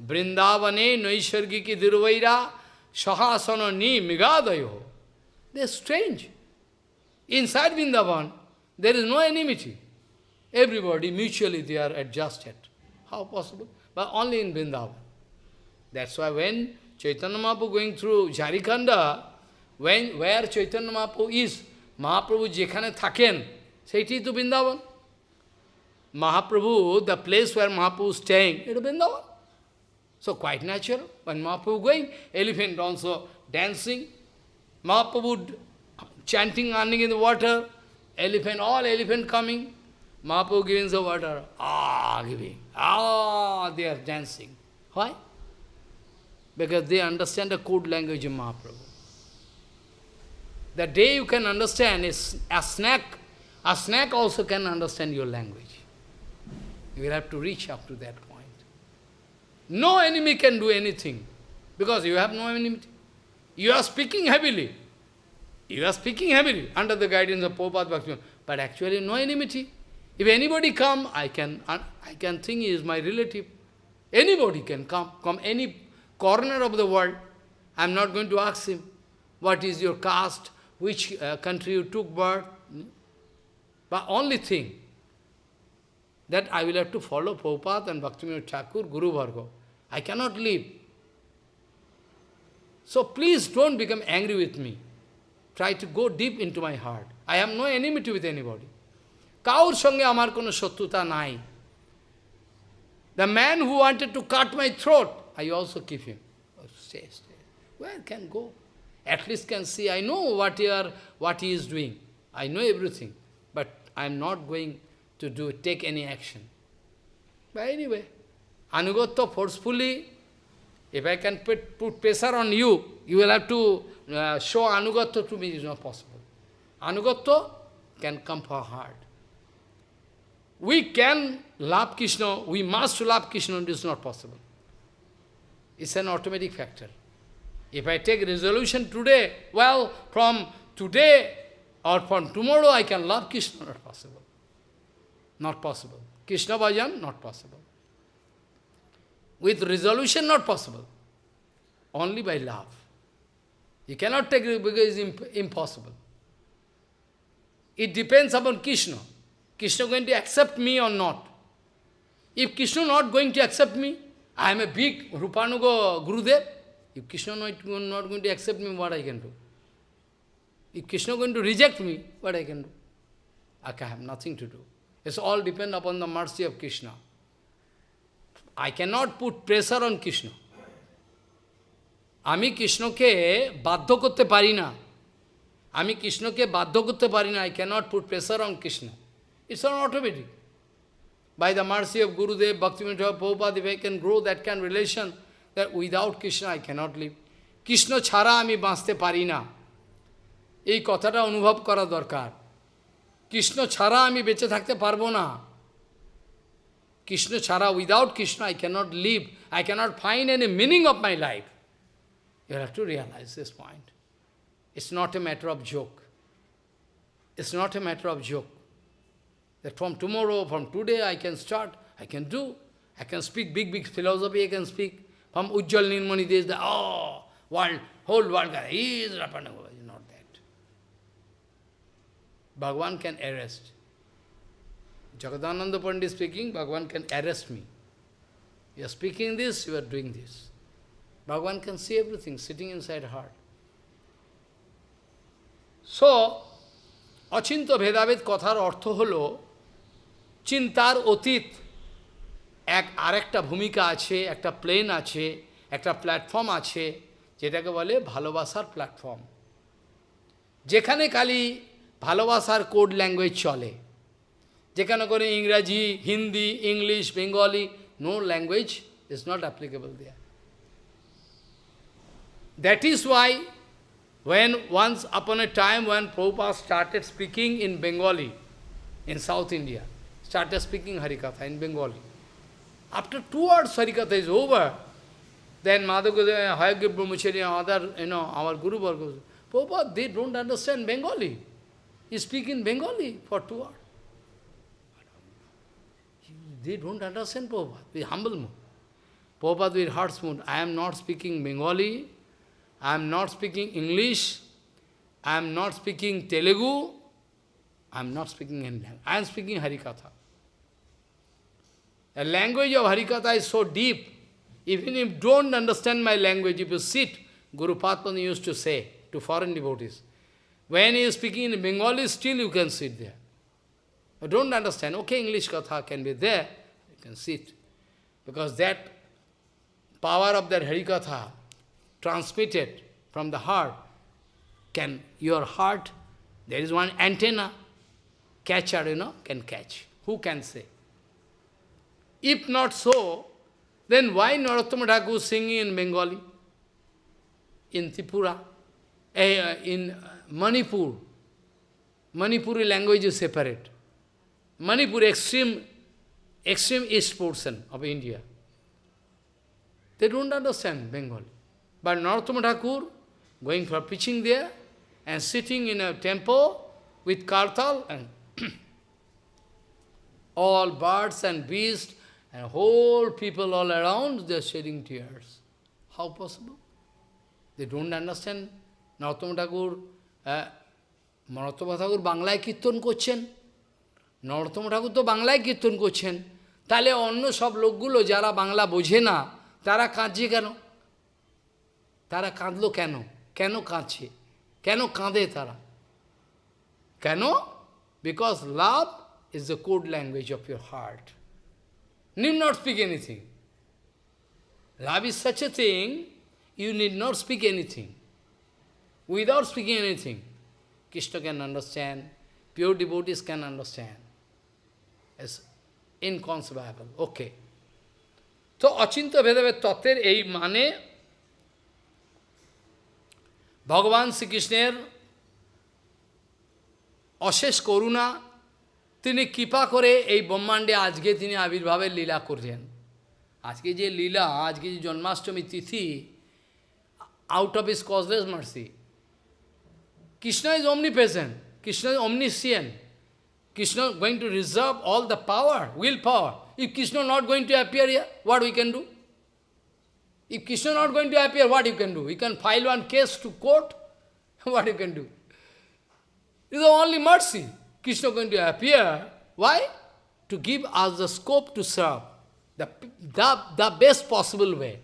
Vrindavane naishargiki dirvaira sahasana ni migadayo. They are strange. Inside Vrindavan, there is no enmity. Everybody, mutually, they are adjusted. How possible? But only in Vrindavan. That's why when Chaitanya Mahaprabhu going through Jharikanda, when, where Chaitanya Mahaprabhu is, Mahaprabhu jekhane thaken, Saiti to Vrindavan. Mahaprabhu, the place where Mahaprabhu is staying, it is Vrindavan. So quite natural, when Mahaprabhu going, elephant also dancing, Mahaprabhu chanting running in the water, elephant, all elephant coming, Mahaprabhu giving the water, ah, giving, ah, they are dancing. Why? Because they understand the code language of Mahaprabhu. The day you can understand is a snack a snake also can understand your language. You will have to reach up to that point. No enemy can do anything, because you have no enemy. You are speaking heavily. You are speaking heavily under the guidance of Prabhupada Bhakti, but actually no enmity. If anybody come, I can, I can think he is my relative. Anybody can come, come any corner of the world. I am not going to ask him, what is your caste, which uh, country you took birth. But only thing that I will have to follow Prabhupada and Bhaktivinoda Thakur, Guru Bhargava. I cannot leave. So please don't become angry with me. Try to go deep into my heart. I have no enmity with anybody. Kaur sange amar kono shatruta nai. The man who wanted to cut my throat, I also keep him. Oh, stay, stay. Where can go? At least can see, I know what, are, what he is doing. I know everything. I am not going to do take any action. But anyway, Anugatya forcefully, if I can put, put pressure on you, you will have to uh, show Anugatya to me, it is not possible. Anugatya can come for heart. We can love Krishna, we must love Krishna, it is not possible. It's an automatic factor. If I take resolution today, well, from today or from tomorrow I can love Krishna, not possible. Not possible. Krishna bhajan, not possible. With resolution, not possible. Only by love. You cannot take it because it's impossible. It depends upon Krishna. Krishna going to accept me or not. If Krishna not going to accept me, I am a big Rupanuga Gurudev. If Krishna not, not going to accept me, what I can do? If Krishna going to reject me, what I can do? I can have nothing to do. It's all depend upon the mercy of Krishna. I cannot put pressure on Krishna. আমি কৃষ্ণকে বাধ্য করতে পারি না আমি কৃষ্ণকে বাধ্য করতে পারি না, I cannot put pressure on Krishna. It's an automatic. By the mercy of Gurudev, Bhaktivinoda Prabhupada, if I can grow that kind of relation, that without Krishna I cannot live. Krishna ছাড়া আমি বাঁচতে পারি না এই কথাটা অনুভব করা দরকার কৃষ্ণ ছাড়া আমি বেঁচে থাকতে পারবো না কৃষ্ণ ছাড়া without Krishna I cannot live I cannot find any meaning of my life you have to realise this point it's not a matter of joke it's not a matter of joke that from tomorrow, from today I can start, I can do, I can speak big, big philosophy, I can speak. From Ujjal Nirmani, there is the, oh, world, whole world, he is Rapanagova. Bhagavan can arrest. Jagadananda Pandit speaking, Bhagavan can arrest me. You are speaking this, you are doing this. Bhagavan can see everything sitting inside heart. So, অচিন্ত ভেদাভেদ কথার অর্থ হল চিন্তার অতীত এক আরেকটা ভূমিকা আছে একটা প্লেন আছে একটা প্ল্যাটফর্ম আছে যেটাকে বলে ভালোবাসার প্ল্যাটফর্ম যেখানে খালি ভালোবাসার কোড ল্যাঙ্গুয়েজ চলে যেখানে করে ইংরাজি Hindi English Bengali no language is not applicable there that is Y When once upon a time when Prabhupada started speaking in Bengali, in South India, started speaking Harikatha in Bengali. After two words Harikatha is over, then Madhaguru, Hayagya Brahmachari and other, you know, our Guru Varga, Prabhupada, they don't understand Bengali. He speak in Bengali for two hours. They don't understand Prabhupada, with humble mood. Prabhupada with heart's mood, I am not speaking Bengali, I am not speaking English, I am not speaking Telugu, I am not speaking any language. I am speaking Harikatha. The language of Harikatha is so deep, even if you don't understand my language, if you sit, Guru Padma used to say to foreign devotees, when he is speaking in Bengali, still you can sit there. I don't understand, okay, English Katha can be there, you can sit. Because that power of that Harikatha transmitted from the heart, can your heart, there is one antenna, catcher, you know, can catch. Who can say? If not so, then why Narottama Thakur singing in Bengali, in Tripura, eh, in Manipur? Manipuri language is separate. Manipur extreme, extreme east portion of India. They don't understand Bengali. But Narottama Thakur, going for preaching there, and sitting in a temple with kartal, and all birds and beasts, and whole people all around, they are shedding tears. How possible? They don't understand. Narottama Thakur, uh, Narottama Thakur বাংলায় কীর্তন করছেন। নরোত্তম ঠাকুর তো বাংলায় কীর্তন করছেন। তাহলে অন্য সব লোকগুলো যারা বাংলা বোঝে না তারা কাঁদছে কেন? তারা কাঁদলো কেন? কেন কাঁদছে? কেন কাঁদে তারা? কেন? Because love is the code language of your heart need not speak anything. Love is such a thing, you need not speak anything. Without speaking anything, Krishna can understand, pure devotees can understand. It's inconceivable. Okay. তো অচিন্ত ভেদাভেদ তত্ত্বের এই মানে ভগবান শ্রীকৃষ্ণের অশেষ করুণা তিনি কৃপা করে এই ব্রহ্মাণ্ডে আজকে তিনি আবির্ভাবের লীলা করছেন আজকে যে লীলা আজকে যে জন্মাষ্টমী তিথি out of his causeless mercy Krishna is omnipresent. Krishna is omniscient. Krishna is going to reserve all the power, willpower. If Krishna not going to appear here, what we can do? If Krishna not going to appear, what you can do? You can file one case to court. what you can do? This is only mercy. Krishna going to appear. Why? To give us the scope to serve. The, the, the best possible way.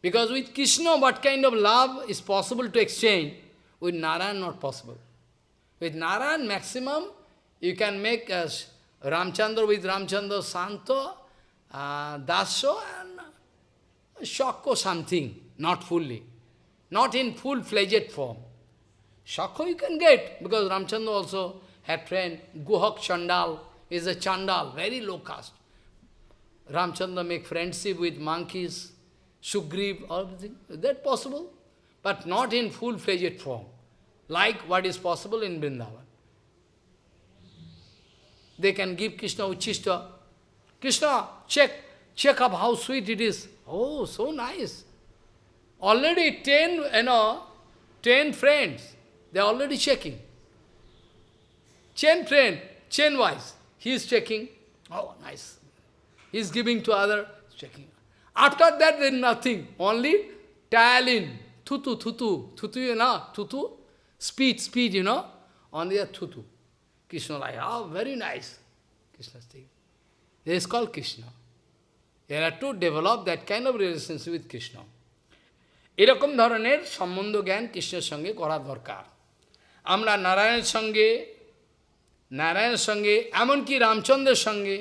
Because with Krishna, what kind of love is possible to exchange? With Narayan, not possible. With Narayan, maximum, you can make as Ramchandra with Ramchandra, Santo, uh, Daso, and shock or something, not fully, not in full-fledged form. Shakha you can get, because Ramchandra also had friend, Guhak Chandal is a Chandal, very low caste. Ramchandra make friendship with monkeys, Sugriv, everything. Is that possible? But not in full-fledged form, like what is possible in Vrindavan. They can give Krishna Uchishta. Krishna, check, check up how sweet it is. Oh, so nice. Already ten, you know, ten friends, they are already checking. Ten friend, chain wise, he is checking. Oh, nice. He is giving to other, checking. After that, there is nothing. Only talin, tutu, tutu, tutu, you know, tutu, speed, speed, you know. Only a tutu. Krishna like, oh, very nice. Krishna saying. This is called Krishna. You have to develop that kind of relationship with Krishna. এরকম ধরনের সম্বন্ধ জ্ঞান কৃষ্ণের সঙ্গে করা দরকার আমরা নারায়ণের সঙ্গে নারায়ণের সঙ্গে এমনকি রামচন্দ্রের সঙ্গে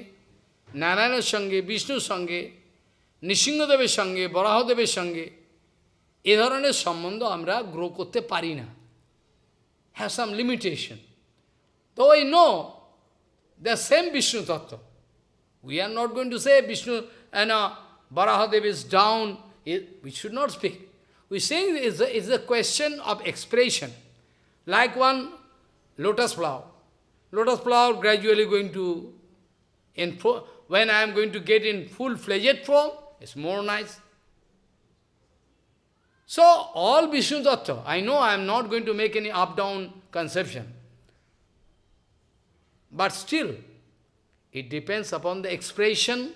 নারায়ণের সঙ্গে বিষ্ণুর সঙ্গে নৃসিংহদেবের সঙ্গে বরাহদেবের সঙ্গে এ ধরনের সম্বন্ধ আমরা গ্রো করতে পারি না হ্যাভ সাম লিমিটেশন তো ওই know the same Vishnu tattva we are not going two say Vishnu and uh, Barahadev is down, it, we should not speak. We're saying it's a, it's a question of expression. Like one lotus flower. Lotus flower gradually going to, in when I am going to get in full-fledged form, it's more nice. So, all Vishnu Tattva, I know I am not going to make any up-down conception. But still, it depends upon the expression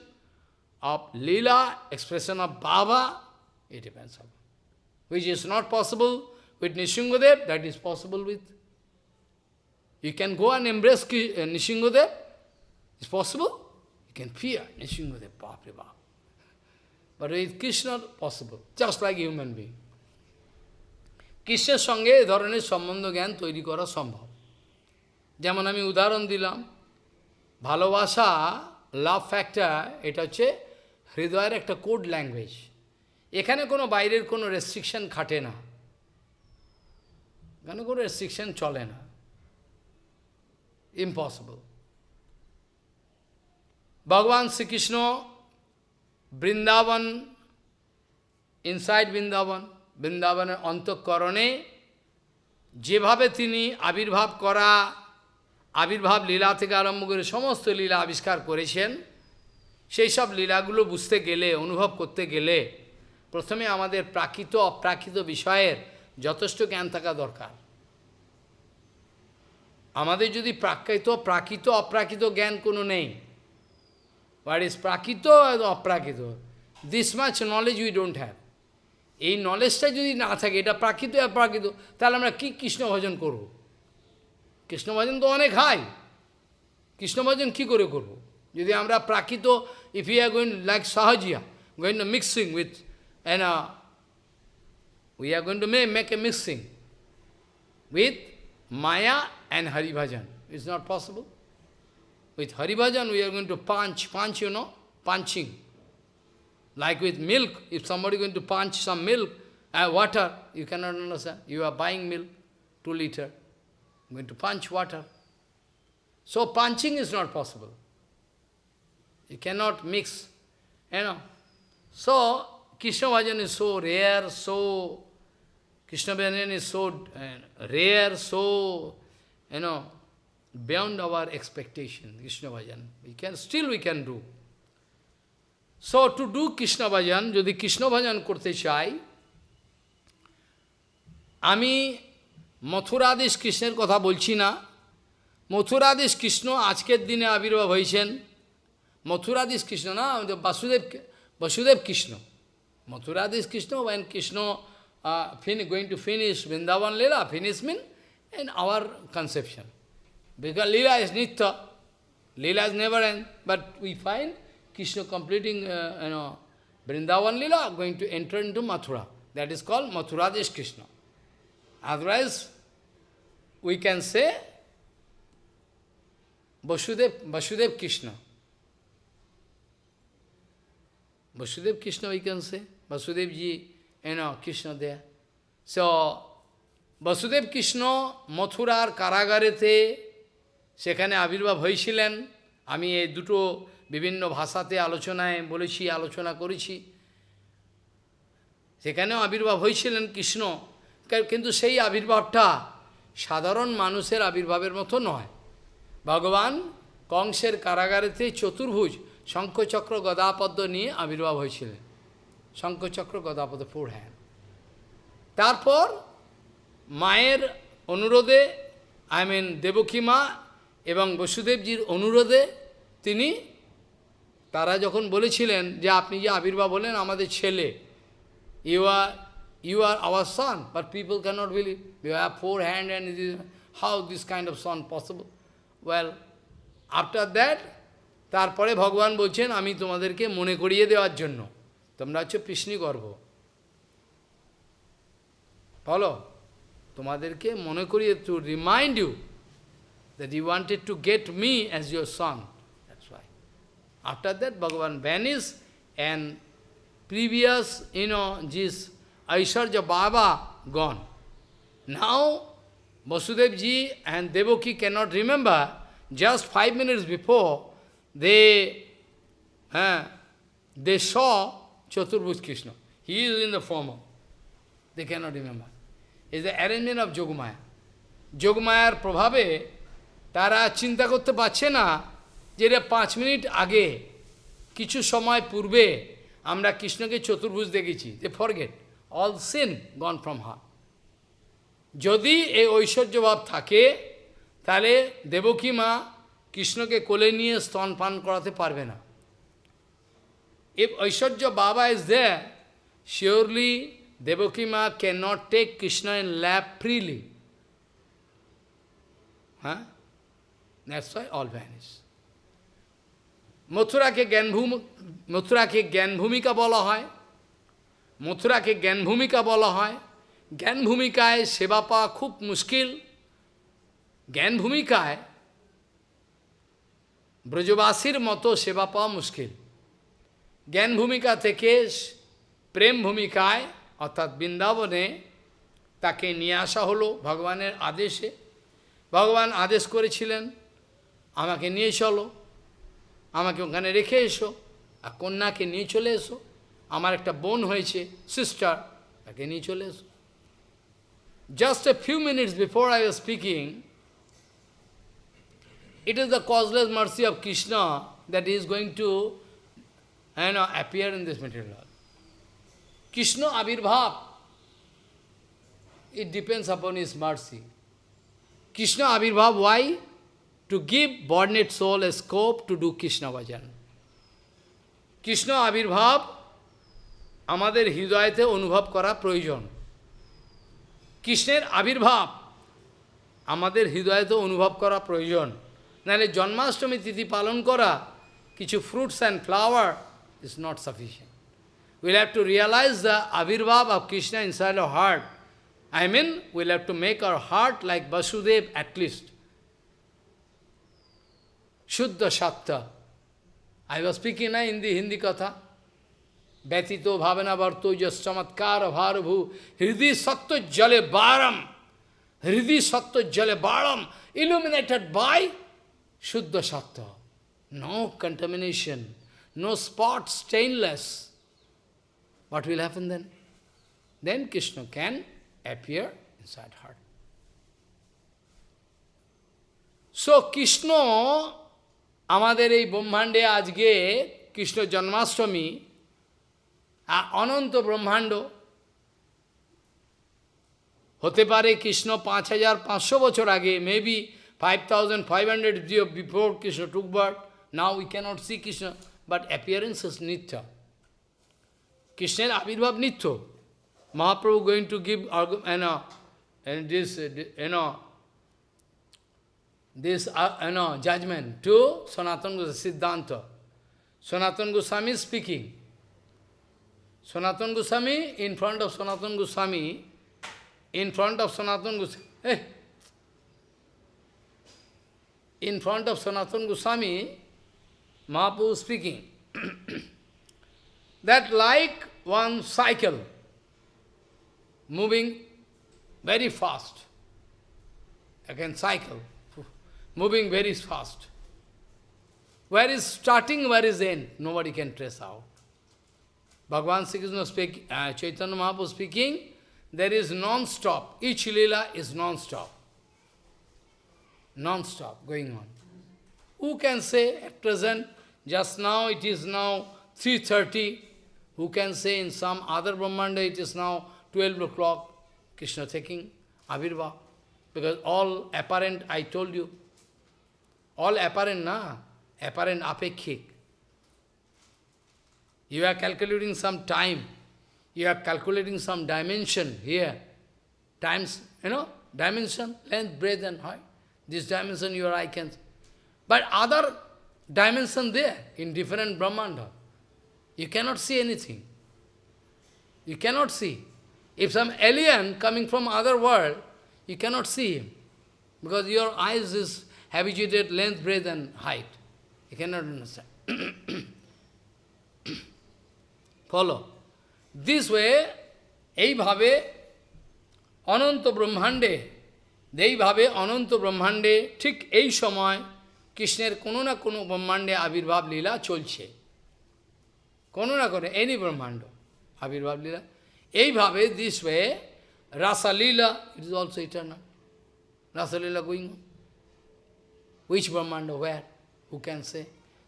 of Leela, expression of Baba, it depends upon. Which is not possible with Nishingadev, that is possible with. You can go and embrace uh, Nishingadev, it's possible. You can fear Nishingadev, Baba. But with Krishna, possible, just like human being. কৃষ্ণের সঙ্গে এ ধরনের সম্বন্ধ জ্ঞান তৈরি করা সম্ভব? যেমন আমি উদাহরণ দিলাম, ভালোবাসা লাভ ফ্যাক্টর এটা হচ্ছে হৃদয়ের একটা কোড ল্যাঙ্গুয়েজ এখানে কোনো বাইরের কোনো রেস্ট্রিকশন খাটে না। এখানে কোনো রেস্ট্রিকশন চলে না? ইম্পসিবল ভগবান শ্রীকৃষ্ণ বৃন্দাবন ইনসাইড বৃন্দাবন বৃন্দাবনের অন্তঃকরণে যেভাবে তিনি আবির্ভাব করা, আবির্ভাব লীলা থেকে আরম্ভ করে সমস্ত লীলা আবিষ্কার করেছেন, সেই সব লীলাগুলো বুঝতে গেলে, অনুভব করতে গেলে প্রথমে আমাদের প্রাকৃত, অপ্রাকৃত বিষয়ের যথেষ্ট জ্ঞান থাকা দরকার। আমাদের যদি প্রাকৃত প্রাকৃত, অপ্রাকৃত জ্ঞান কোনো নেই what is prakrita aprakrita this much knowledge we don't have এই নলেজটা যদি না থাকে, এটা প্রাকৃত অপ্রাকৃত তাহলে আমরা কী কৃষ্ণ ভজন করব? কৃষ্ণ ভজন তো অনেক হাই কৃষ্ণ ভজন কী করে করব? যদি আমরা প্রাকৃত if you are going like Sahajiya going to mixing with an we are going to may make a mixing with maya and Haribhajan it's not possible with Haribhajan we are going to punch punch you know punching Like with milk, if somebody is going to punch some milk, uh, water, you cannot understand. You are buying milk, 2 liter, going to punch water. So punching is not possible. You cannot mix, you know. So, Krishna Bhajan is so rare, so, Krishna Bhajan is so uh, rare, so, you know, beyond our expectation, Krishna Bhajan. We can, still we can do. So to do Krishna bhajan, যদি কৃষ্ণ ভজন করতে চাই আমি মথুরাদেশ কৃষ্ণের কথা বলছি না মথুরাদেশ কৃষ্ণ আজকের দিনে আবির্ভাব হয়েছেন মথুরাদেশ কৃষ্ণ না Basudeb Vasudev Krishna মথুরাদেশ Krishna when Krishna uh, fin going to finish Vrindavan Leela, finish mean in our conception. Because Leela is Nitya, Leela is never end, but we find Krishna completing, uh, you know, Vrindavan Lila, going to enter into Mathura. That is called Mathuradesh Krishna. Otherwise, we can say Vasudev, Vasudev Krishna. Vasudev Krishna we can say. Vasudev ji, you know, Krishna there. So, Vasudev Krishna মথুরার কারাগারেতে সেখানে আবির্ভাব হয়েছিলেন আমি এই দুটো বিভিন্ন ভাষাতে আলোচনায় বলেছি, আলোচনা করেছি। সেখানেও আবির্ভাব হয়েছিলেন কৃষ্ণ। কিন্তু সেই আবির্ভাবটা সাধারণ মানুষের আবির্ভাবের মতো নয়। ভগবান কংসের কারাগারেতে চতুর্ভুজ, শঙ্খচক্র, গদাপদ্ম নিয়ে আবির্ভাব হয়েছিলেন। শঙ্খচক্র, গদাপদ্ম ফোর হ্যান্ড তারপর মায়ের অনুরোধে আই মিন দেবকী মা এবং বসুদেবজির অনুরোধে তিনি তারা যখন বলেছিলেন যে আপনি যে আবির্ভাব হলেন আমাদের ছেলে you are you are our son but people cannot believe you have four hand and is how this kind of son possible well after that তারপরে ভগবান বলছেন, আমি তোমাদেরকে মনে করিয়ে দেওয়ার জন্য। তোমরা হচ্ছে কৃষ্ণী গর্ভ বলো, তোমাদেরকে মনে করিয়ে to remind you that he wanted to get me as your son. After that, Bhagavan vanished and previous, you know, this Aishwarya Baba gone. Now, Vasudev ji and Devaki cannot remember, just five minutes before, they, uh, they saw Chaturbhuj Krishna. He is in the form of, they cannot remember. It's the arrangement of Jogmaya. যোগমায়ার প্রভাবে করতে পারছে না যে এটা পাঁচ minute আগে কিছু সময় পূর্বে আমরা কৃষ্ণকে চতুর্ভুজ দেখেছি যে forget all seen gone from her যদি এই ঐশ্বর্যভাব থাকে তাহলে দেবকী মা কৃষ্ণকে কোলে নিয়ে স্তন পান করাতে পারবে না If ঐশ্বর্য বাবা is there, surely Devaki ma cannot take Krishna in lap freely. Huh? That's why all vanish. মথুরাকে জ্ঞানভূমি, মথুরাকে জ্ঞান ভূমিকা বলা হয়, মথুরাকে জ্ঞান ভূমিকা বলা হয়। জ্ঞান ভূমিকায় সেবা পাওয়া খুব মুশকিল। জ্ঞান ভূমিকায় ব্রজবাসীর মতো সেবা পাওয়া মুশকিল। জ্ঞান ভূমিকা থেকে প্রেম ভূমিকায় অর্থাৎ বৃন্দাবনে তাকে নিয়ে আসা হলো ভগবানের আদেশে। ভগবান আদেশ করেছিলেন, আমাকে নিয়ে চলো। আমাকে ওখানে রেখে এসো আর কন্যাকে নিয়ে চলে এসো আমার একটা বোন হয়েছে সিস্টার তাকে নিয়ে চলে এসো just a few minutes before I was speaking it is the causeless mercy of Krishna that is going to you know, appear in this material world. Krishna Avirbhav, it depends upon his mercy. Krishna Avirbhav, why? To give born-net soul a scope to do Krishna Vajan. Krishna আবির্ভাব আমাদের হৃদয়তে অনুভব করা প্রয়োজন কৃষ্ণের আবির্ভাব আমাদের হৃদয়তে অনুভব করা প্রয়োজন নাহলে জন্মাষ্টমী তিথি পালন করা কিছু fruits and flower is not sufficient will have to realise the আবির্ভাব of Krishna inside of heart I mean, we'll have to make our heart like Vasudev at least. Shuddha Shapta. I was speaking na, in the Hindi Katha. Vyatito bhavana varto yasamatkara bharabhu hridi satya jale baram hridi satya jale baram illuminated by Shuddha Sattva. No contamination, no spot, stainless. What will happen then? Then Krishna can appear inside heart. So Krishna আমাদের এই ব্রহ্মাণ্ডে আজকে কৃষ্ণ জন্মাষ্টমী অনন্ত ব্রহ্মাণ্ড। হতে পারে কৃষ্ণ পাঁচ হাজার পাঁচশো বছর আগে maybe five thousand five hundred before Krishna took birth now we cannot see Krishna but appearance is nitya কৃষ্ণের আবির্ভাব নিত্য। Mahaprabhu going to give and this, you know, this, uh, you know, judgment to Sanatana Goswami, Siddhanta. Sanatana Goswami speaking. Sanatana Goswami, in front of Sanatana Goswami, in front of Sanatana Goswami, hey, in front of Sanatana Goswami, Mahaprabhu speaking, that like one cycle, moving very fast. again cycle, moving very fast. Where is starting, where is end? Nobody can trace out. Bhagavan Sri Krishna speak, uh, Chaitanya Mahaprabhu speaking, there is non-stop. Each lila is non-stop. Non-stop going on. Who can say at present, just now it is now 3.30, who can say in some other Brahmanda it is now 12 o'clock, Krishna taking Avirva. Because all apparent, I told you, all apparent, na? Apparent apekhik. You are calculating some time. You are calculating some dimension here. Times, you know, dimension, length, breadth and height. This dimension your eye can... But other dimension there, in different Brahmanda. You cannot see anything. You cannot see. If some alien coming from other world, you cannot see him. Because your eyes is habituated length, breadth and height. You cannot understand. Follow. This way, এইভাবে অনন্ত ব্রহ্মাণ্ডে এইভাবে অনন্ত ব্রহ্মাণ্ডে ঠিক এই সময় কৃষ্ণের কোনো না কোনো ব্রহ্মাণ্ডে আবির্ভাব লীলা চলছে কোনো না কোনো এনি ব্রহ্মাণ্ড আবির্ভাব লীলা এইভাবে this way Rasalila it is also eternal Rasalila going which Brahmanda, where? Who can say?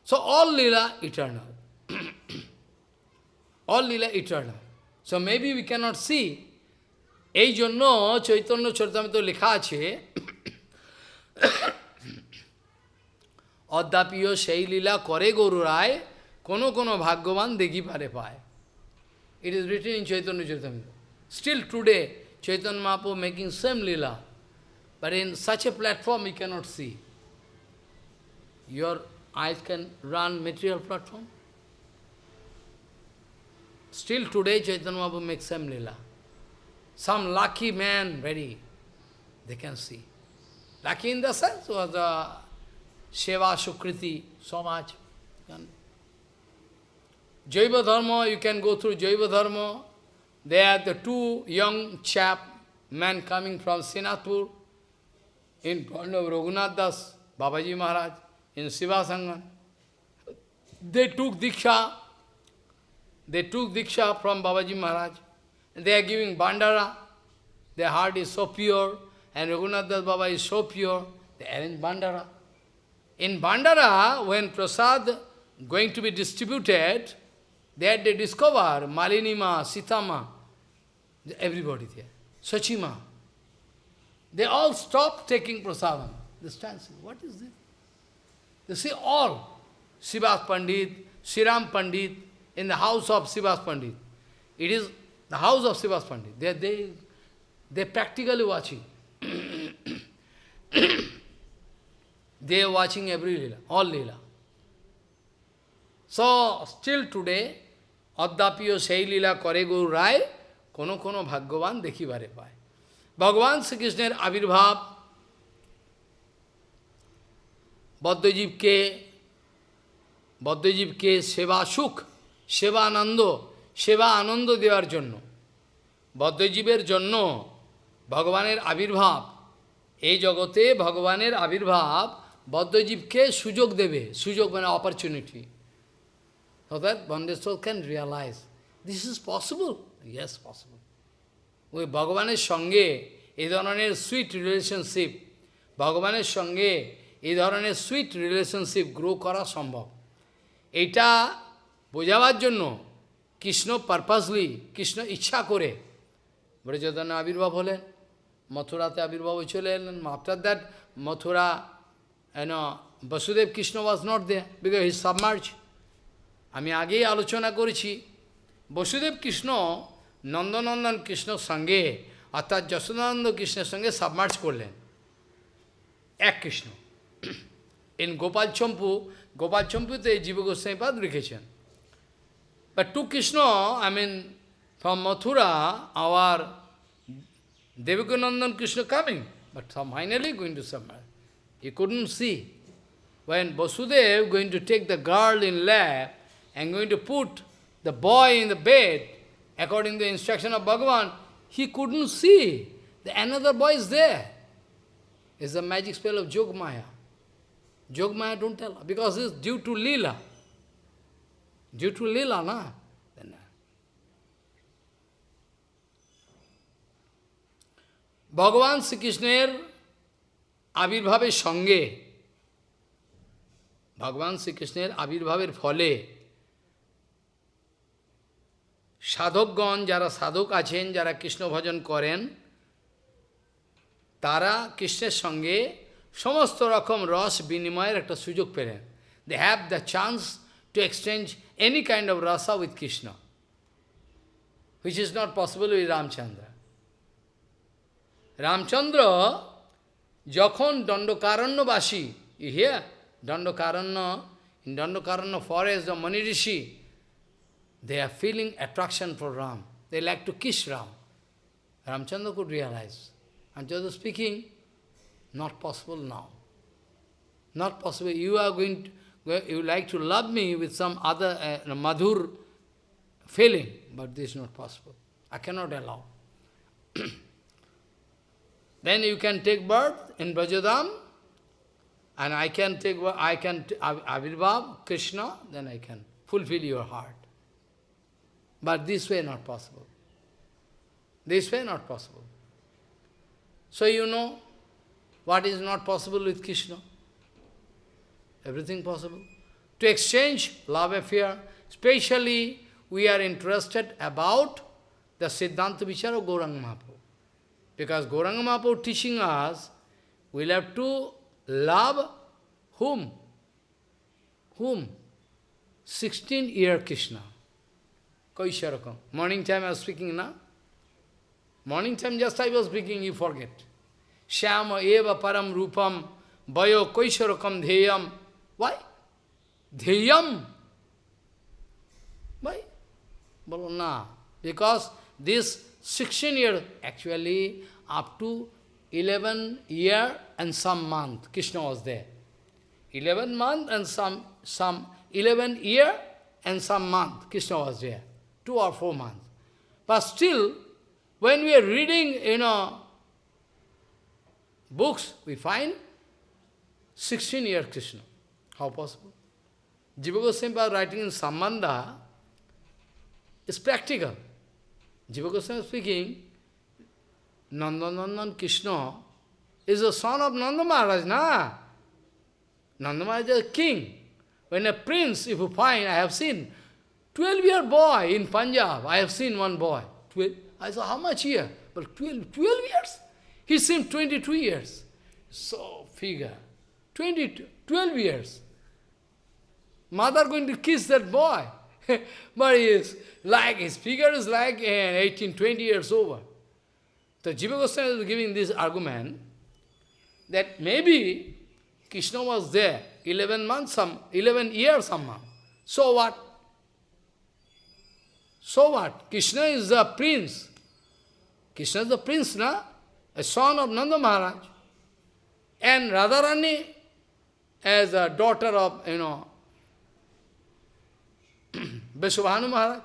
So all lila eternal. all lila eternal. So maybe we cannot see. এই জন্য চৈতন্য চরিতামিত লেখা আছে অদ্যাপিও সেই লীলা করে গরু রায় কোনো কোনো ভাগ্যবান দেখি পারে পায় it is written in Chaitanya Charitamrita still today Chaitanya মাপো making same lila but in such a platform you cannot see your eyes can run material platform. Still today Chaitanya Mahaprabhu makes some lila. Some lucky man, very, they can see. Lucky in the sense was the Seva Sukriti, so much. Jaiva Dharma, you can go through Jaiva Dharma. There are the two young chap, men coming from Sinapur, in front of Raghunath Das, Babaji Maharaj in Siva Sangha. They took Diksha. They took Diksha from Babaji Maharaj. They are giving Bandara. Their heart is so pure, and Raghunath Das Baba is so pure. They arrange Bandara. In Bandara, when Prasad going to be distributed, there they discover Malinima, Sitama, everybody there. Sachima. They all stop taking prasadam. They stand, what is this? You see all, Sivas Pandit, Sriram Pandit, in the house of Sivas Pandit. It is the house of Sivas Pandit. They, they, they practically watching. they are watching every lila, all lila. So, still today, Addapiyo সেই লীলা করে গৌর রায় কোনো কোনো ভাগ্যবান দেখিবারে পায় ভগবান শ্রীকৃষ্ণের আবির্ভাব বদ্ধজীবকে বদ্ধজীবকে সেবা সুখ সেবা আনন্দ সেবা আনন্দ দেওয়ার জন্য বদ্ধজীবের জন্য ভগবানের আবির্ভাব এই জগতে ভগবানের আবির্ভাব বদ্ধজীবকে সুযোগ দেবে সুযোগ মানে opportunity so that soul can realize this is possible. Yes, possible. ওই ভগবানের সঙ্গে এই ধরনের সুইট রিলেশনশিপ ভগবানের সঙ্গে এই ধরনের সুইট রিলেশনশিপ গ্রো করা সম্ভব। এটা বোঝাবার জন্য কৃষ্ণ পারপাসলি কৃষ্ণ ইচ্ছা করে ব্রজদান আবির্ভাব হলেন, মথুরাতে আবির্ভাব চলে এলেন after that Mathura and Vasudev Krishna was not there because he submerge আমি আগেই আলোচনা করেছি, বসুদেব কৃষ্ণ নন্দনন্দন কৃষ্ণর সঙ্গে, অর্থাৎ যশোদানন্দ কৃষ্ণের সঙ্গে সাবমার্জ করলেন। এক Krishna. In Gopal Champu, Gopal Champute Jiva Goswami Pad Rikeshan. But to Krishna, I mean, from Mathura, our Devakinandan Krishna coming, but finally going to somewhere. He couldn't see. When Vasudev going to take the girl in lap and going to put the boy in the bed, according to the instruction of Bhagavan, he couldn't see. The another boy is there. It's the magic spell of Jogmaya. Jogmaya don't tell, because it's due to Leela. Due to Leela, na? Then, uh, ভগবান শ্রীকৃষ্ণের আবির্ভাবের সঙ্গে ভগবান শ্রীকৃষ্ণের আবির্ভাবের ফলে সাধকগণ যারা সাধক আছেন যারা কৃষ্ণ ভজন করেন তারা কৃষ্ণের সঙ্গে সমস্ত রকম রস বিনিময়ের একটা সুযোগ পেলেন they have the chance to exchange any kind of rasa with Krishna, which is not possible with Ramchandra. Ramchandra, Jakhon Dandokaranyabasi, you hear? Dandokaranya, in Dandokaranya forest, the Manirishi, they are feeling attraction for Ram. They like to kiss Ram. Ramchandra could realize. Ramchandra speaking, not possible now. Not possible. You are going to, you like to love me with some other uh, madhur feeling, but this is not possible. I cannot allow. then you can take birth in Brajadham, and I can take, I can, Avirbhav, Krishna, then I can fulfill your heart. But this way not possible. This way not possible. So you know what is not possible with Krishna? Everything possible. To exchange love affair, especially we are interested about the Siddhanta Vichara of Gauranga Mahaprabhu. Because Gauranga Mahaprabhu teaching us, we'll have to love whom? Whom? 16-year Krishna. Kaisharakam. Morning time I was speaking now. Morning time just I was speaking, you forget. Shyama eva param rupam bayo kaisharakam dheyam. Why? Dheyam. Why? Bolo na. Because this 16 year, actually up to 11 year and some month, Krishna was there. 11 month and some, some 11 year and some month, Krishna was there two or four months. But still, when we are reading, you know, books, we find 16 year Krishna. How possible? Jiva Goswami writing in Sambandha, it's practical. Jiva Goswami is speaking, Nandanandan Krishna is the son of Nanda Maharaj, na? Nanda Maharaj is a king. When a prince, if you find, I have seen, 12-year boy in Punjab, I have seen one boy. 12, I said, how much year? But 12, 12 years? He seemed 22 years. So, figure. 22, 12 years. Mother going to kiss that boy. but he is like, his figure is like uh, 18, 20 years over. So Jiva Goswami is giving this argument that maybe Krishna was there 11 months, some 11 years somehow. So what? So what? Krishna is the prince. Krishna is the prince, na? A son of Nanda Maharaj. And Radharani as a daughter of, you know, Vrishabhanu Maharaj.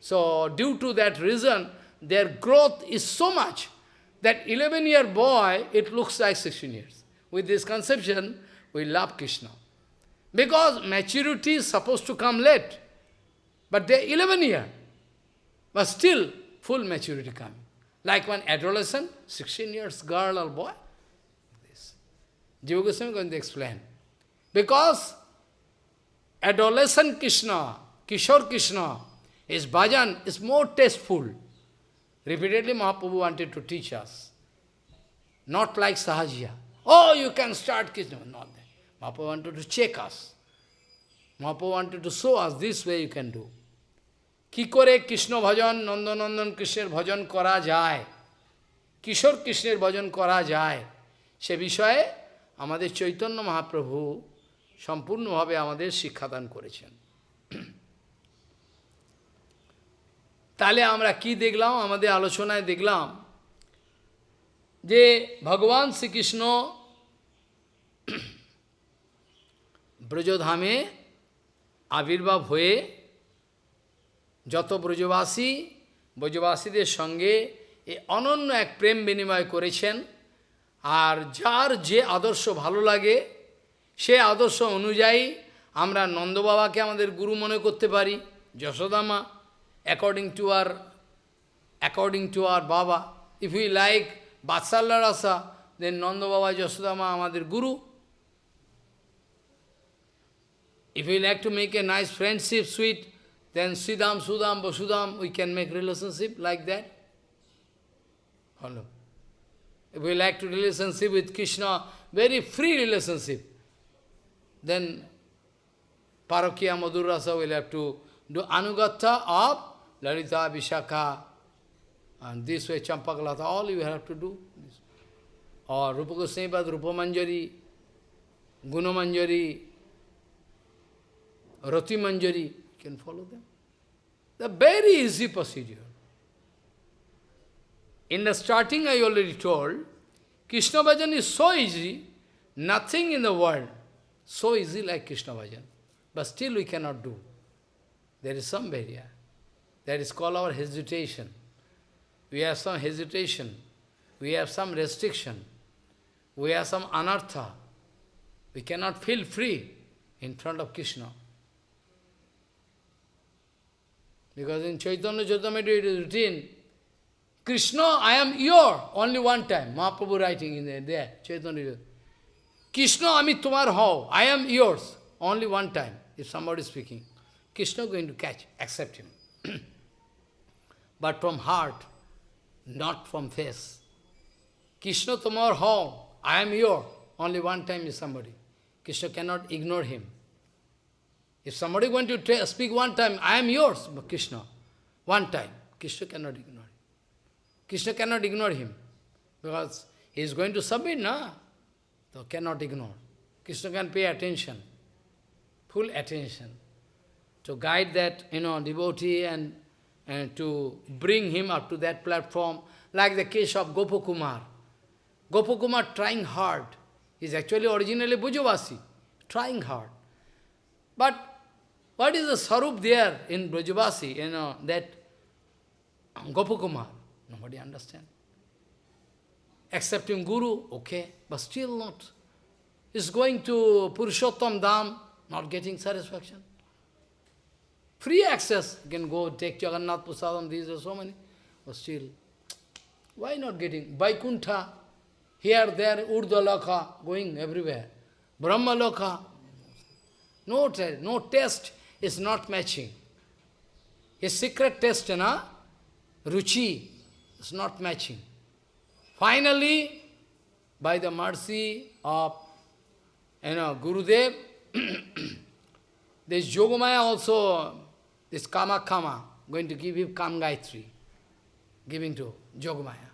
So, due to that reason, their growth is so much that 11-year boy, it looks like 16 years. With this conception, we love Krishna. Because maturity is supposed to come late. But they're 11 year. But still, full maturity coming. Like one adolescent, 16 years girl or boy. This. Jiva Goswami is going to explain. Because adolescent Krishna, Kishore Krishna, his bhajan is more tasteful. Repeatedly Mahaprabhu wanted to teach us. Not like Sahajya. Oh, you can start Krishna. Not that. Mahaprabhu wanted to check us. Mahaprabhu wanted to show us this way you can do. কি করে কৃষ্ণ ভজন, নন্দনন্দন কৃষ্ণের ভজন করা যায়? কিশোর কৃষ্ণের ভজন করা যায়? সে বিষয়ে আমাদের চৈতন্য মহাপ্রভু সম্পূর্ণভাবে আমাদের শিক্ষাদান করেছেন। তাহলে আমরা কি দেখলাম? আমাদের আলোচনায় দেখলাম যে ভগবান শ্রীকৃষ্ণ ব্রজধামে আবির্ভাব হয়ে যত ব্রজবাসী ব্রজবাসীদের সঙ্গে এ অনন্য এক প্রেম বিনিময় করেছেন। আর যার যে আদর্শ ভালো লাগে সে আদর্শ অনুযায়ী আমরা নন্দবাবাকে আমাদের গুরু মনে করতে পারি Yashodama according to our according to our বাবা। If you like vatsalya rasa then Nandababa Yashodama আমাদের গুরু। If we like to make a nice friendship sweet, then Siddham, Sudam, Vasudam, we can make relationship like that. Follow. If we like to relationship with Krishna, very free relationship, then Parakiya Madhurasa will have to do Anugatha of Lalita, Vishakha, and this way Champakalata, all you have to do. Or Rupa Goswami Pad, Rupa Manjari, Guna Manjari, Rati Manjari, can follow them. The very easy procedure. In the starting I already told, Krishna Bhajan is so easy, nothing in the world so easy like Krishna Bhajan. But still we cannot do. There is some barrier. That is called our hesitation. We have some hesitation. We have some restriction. We have some anartha. We cannot feel free in front of Krishna. Because in Chaitanya Charitamrita it is written, Krishna, I am your, only one time. Mahaprabhu writing in there, there Chaitanya Charitamrita. Krishna, Amit Tumar How, I am yours, only one time, if somebody is speaking. Krishna going to catch, accept him. but from heart, not from face. Krishna Tumar How, I am your, only one time is somebody. Krishna cannot ignore him. If somebody going to speak one time, I am yours, but Krishna, one time, Krishna cannot ignore him. Krishna cannot ignore him, because he is going to submit, na? So cannot ignore. Krishna can pay attention, full attention, to guide that, you know, devotee and, and to bring him up to that platform, like the case of Gopakumar. Gopakumar trying hard. He's actually originally Brajavasi, trying hard. But what is the sarup there in Brajavasi, you know, that Gopakumar? Nobody understand. Accepting Guru, okay, but still not. Is going to Purushottam Dham, not getting satisfaction. Free access, you can go take Jagannath Prasadam, these are so many, but still, why not getting? Vaikuntha, here, there, Urdhva going everywhere. Brahma Lokha, no, no test is not matching. His secret test, na, Ruchi, is not matching. Finally, by the mercy of you know, Gurudev, this Yogamaya also, this Kama Kama, going to give him Kam Gayatri, giving to Yogamaya.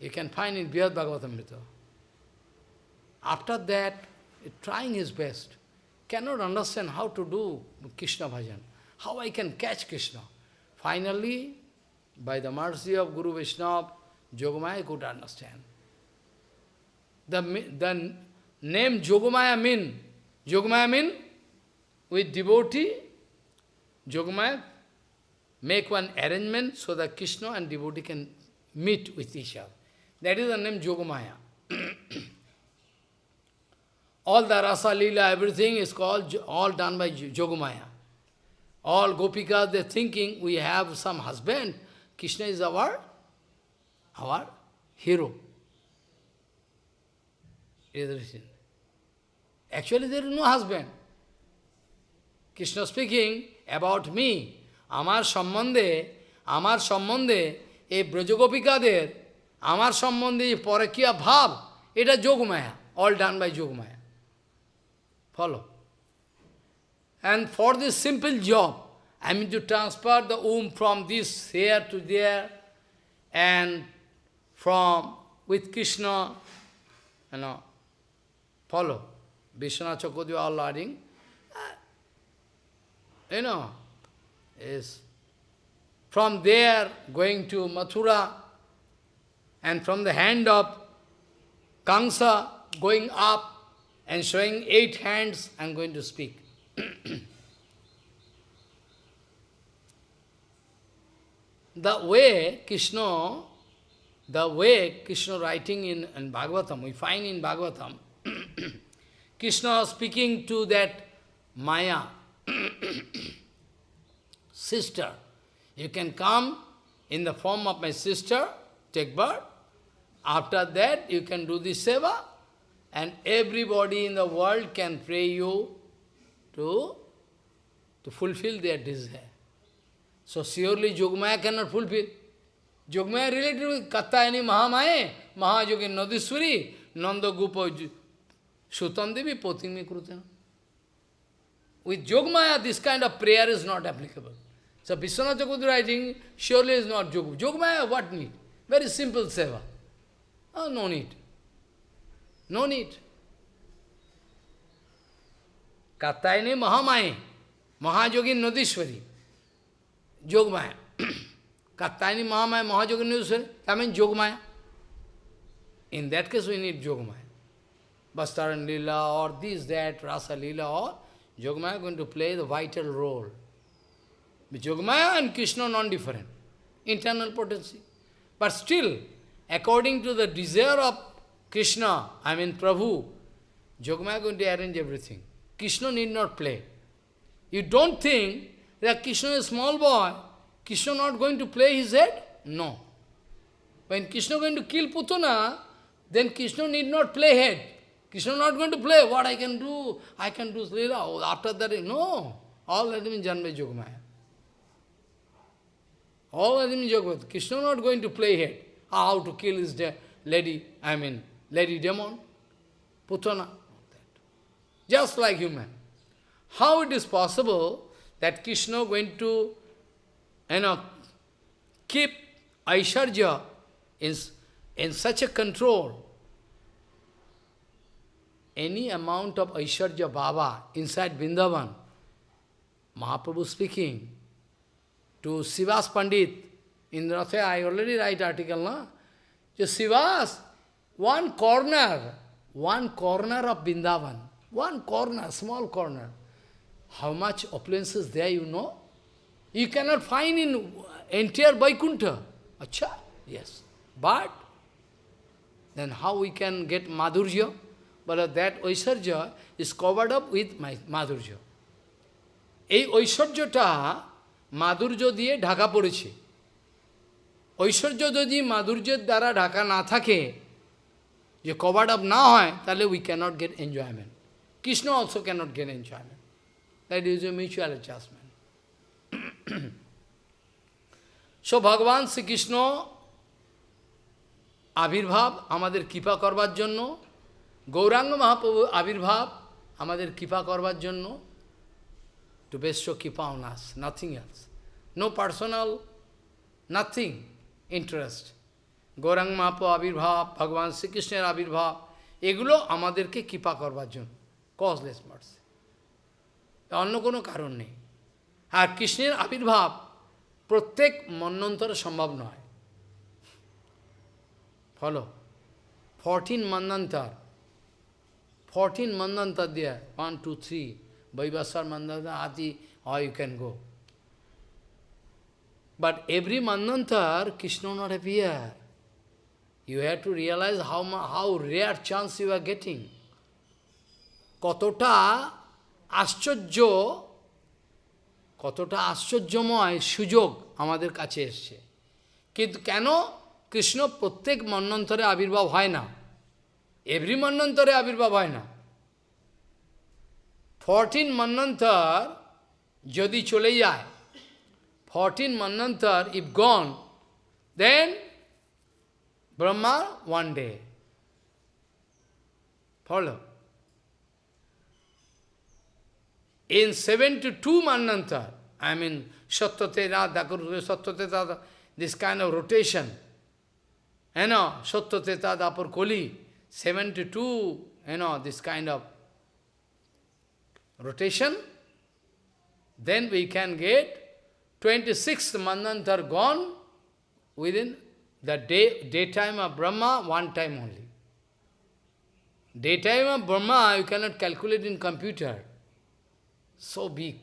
You can find in Brihad Bhagavatamrita. After that, trying his best cannot understand how to do Krishna bhajan, how I can catch Krishna. Finally, by the mercy of Guru Vishnu, Yogamaya could understand. The, the name Yogamaya mean, Yogamaya mean, with devotee, Yogamaya make one arrangement so that Krishna and devotee can meet with each other. That is the name Yogamaya. All the rasa lila, everything is called, all done by Yogamaya. All gopikas, they're thinking we have some husband. Krishna is our, our hero. It is. Actually, there is no husband. Krishna speaking about me, আমার সম্বন্ধে, আমার সম্বন্ধে, এই ব্রজগোপিকাদের, আমার সম্বন্ধে যে পরকিয়া ভাব, এটা Yogamaya, all done by Yogamaya. Follow. And for this simple job, I mean to transfer the womb from this here to there, and from with Krishna, you know, follow. Vishwanath Chakodya all learning, uh, you know, is from there going to Mathura, and from the hand of Kamsa going up and showing eight hands, I am going to speak. the way Krishna, the way Krishna writing in, in Bhagavatam, we find in Bhagavatam, Krishna speaking to that Maya, sister, you can come in the form of my sister, take birth, after that you can do the seva, and everybody in the world can pray you to, to fulfill their desire. So surely Jogmaya cannot fulfill. Jogmaya related with Katyayani Mahamaya, Mahajogi Nadiswari, Nanda Gupa Sutandevi Potimi Krutana. With Jogmaya, this kind of prayer is not applicable. So Vishwanath writing, surely is not Jog. Jogmaya, what need? Very simple seva. Oh, no need. No need. Kattayani Mahamaye, Mahajogi Nadishwari, Jogmaya. Kattayani Mahamaya, Mahajogi Nadishwari, that means Jogmaya. In that case, we need Jogmaya. Bastaran Lila or this, that, Rasa Lila or Jogmaya going to play the vital role. Jogmaya and Krishna non-different, internal potency. But still, according to the desire of Krishna, I mean Prabhu, Jogmaya going to arrange everything. Krishna need not play. You don't think that Krishna is a small boy, Krishna not going to play his head? No. When Krishna going to kill Putana, then Krishna need not play head. Krishna not going to play what I can do, I can do Leela. Oh, after that, no. All that means Janma Jogmaya. All that means Jogmaya. Krishna not going to play head. How to kill his lady, I mean, lady demon, Putana. Just like human. How it is possible that Krishna going to, you know, keep Aisharja in, in such a control, any amount of Aishwarya Baba inside Vrindavan, Mahaprabhu speaking to Sivas Pandit, in Ratha, I already write article, no? Just Sivas, one corner, one corner of Vrindavan, one corner, small corner. How much opulence is there, you know? You cannot find in entire Vaikuntha. Acha? Yes. But, then how we can get Madhurya? But that Oisharja is covered up with Madhurya. এই ঐশ্বর্যটা মাধুর্য দিয়ে ঢাকা পড়েছে ঐশ্বর্য যদি মাধুর্যের দ্বারা ঢাকা না থাকে যে covered up না হয় তাহলে we cannot get enjoyment Krishna also cannot get enjoyment that is a mutual adjustment so Bhagavan Shrikrishna আবির্ভাব আমাদের কৃপা করবার জন্য গৌরাঙ্গ মহাপ্রভু আবির্ভাব আমাদের কৃপা করবার জন্য to bestow kippa on us, nothing else. No personal, nothing, interest. Gauranga মাপ আবির্ভাব ভগবান শ্রীকৃষ্ণের আবির্ভাব এগুলো আমাদেরকে কৃপা করবার জন্য কজলেস মার্সি অন্য কোনো কারণ নেই আর কৃষ্ণের আবির্ভাব প্রত্যেক মন্নন্তরে সম্ভব নয় follow fourteen manvantara fourteen manvantara দিয়ে one two three Vaivasar Mandana Adi, or you can go. But every Mandantar, Krishna not appear. You have to realize how, how rare chance you are getting. কতটা আশ্চর্য কতটা আশ্চর্যময় সুযোগ আমাদের কাছে এসছে। কিন্তু কেন কৃষ্ণ প্রত্যেক মন্নন্তরে আবির্ভাব হয় না? এভরি মন্নন্তরে আবির্ভাব হয় না। ফরটিন মন্নন্তর যদি চলে যায় fourteen manvantara if gone then Brahma, one day. Follow. In 72 Manantar, I mean, Satyatena, Dakuru, Satyateta, this kind of rotation. You know, Satyateta, Dapur, Koli, 72, you know, this kind of rotation. Then we can get 26 Manantar gone within the day, daytime of Brahma, one time only. Daytime of Brahma, you cannot calculate in computer. So big,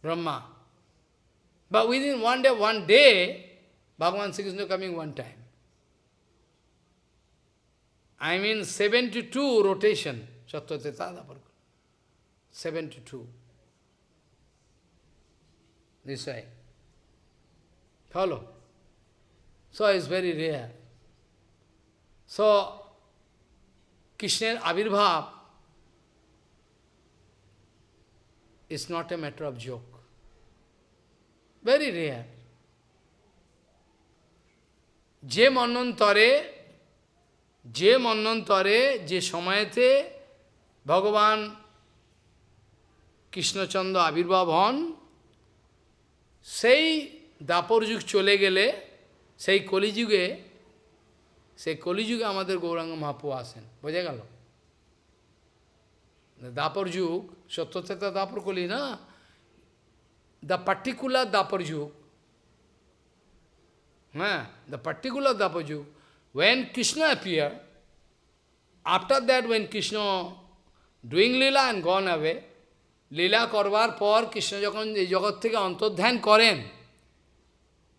Brahma. But within one day, one day, Bhagavan Sri Krishna coming one time. I mean 72 rotation, Sattvateta Daparkula. 72. This way. Follow. So it's very rare. So, Krishna's Avirbhav is not a matter of joke. Very rare. যে মন্বন্তরে যে মন্বন্তরে যে সময়েতে ভগবান কৃষ্ণচন্দ্র আবির্ভাব হন সেই দাপর যুগ চলে গেলে সেই কলিযুগে সেই কলিযুগে আমাদের গৌরাঙ্গ মহাপু আসেন। বোঝা গেল? দাপর যুগ সত্যতা দাপর কলি না দ্য পার্টিকুলার দাপর যুগ। হ্যাঁ দ্য পার্টিকুলার দাপর যুগ। When Krishna appeared, after that when Krishna doing lila and gone away, লীলা করবার পর কৃষ্ণ যখন এই জগৎ থেকে অন্তর্ধান করেন।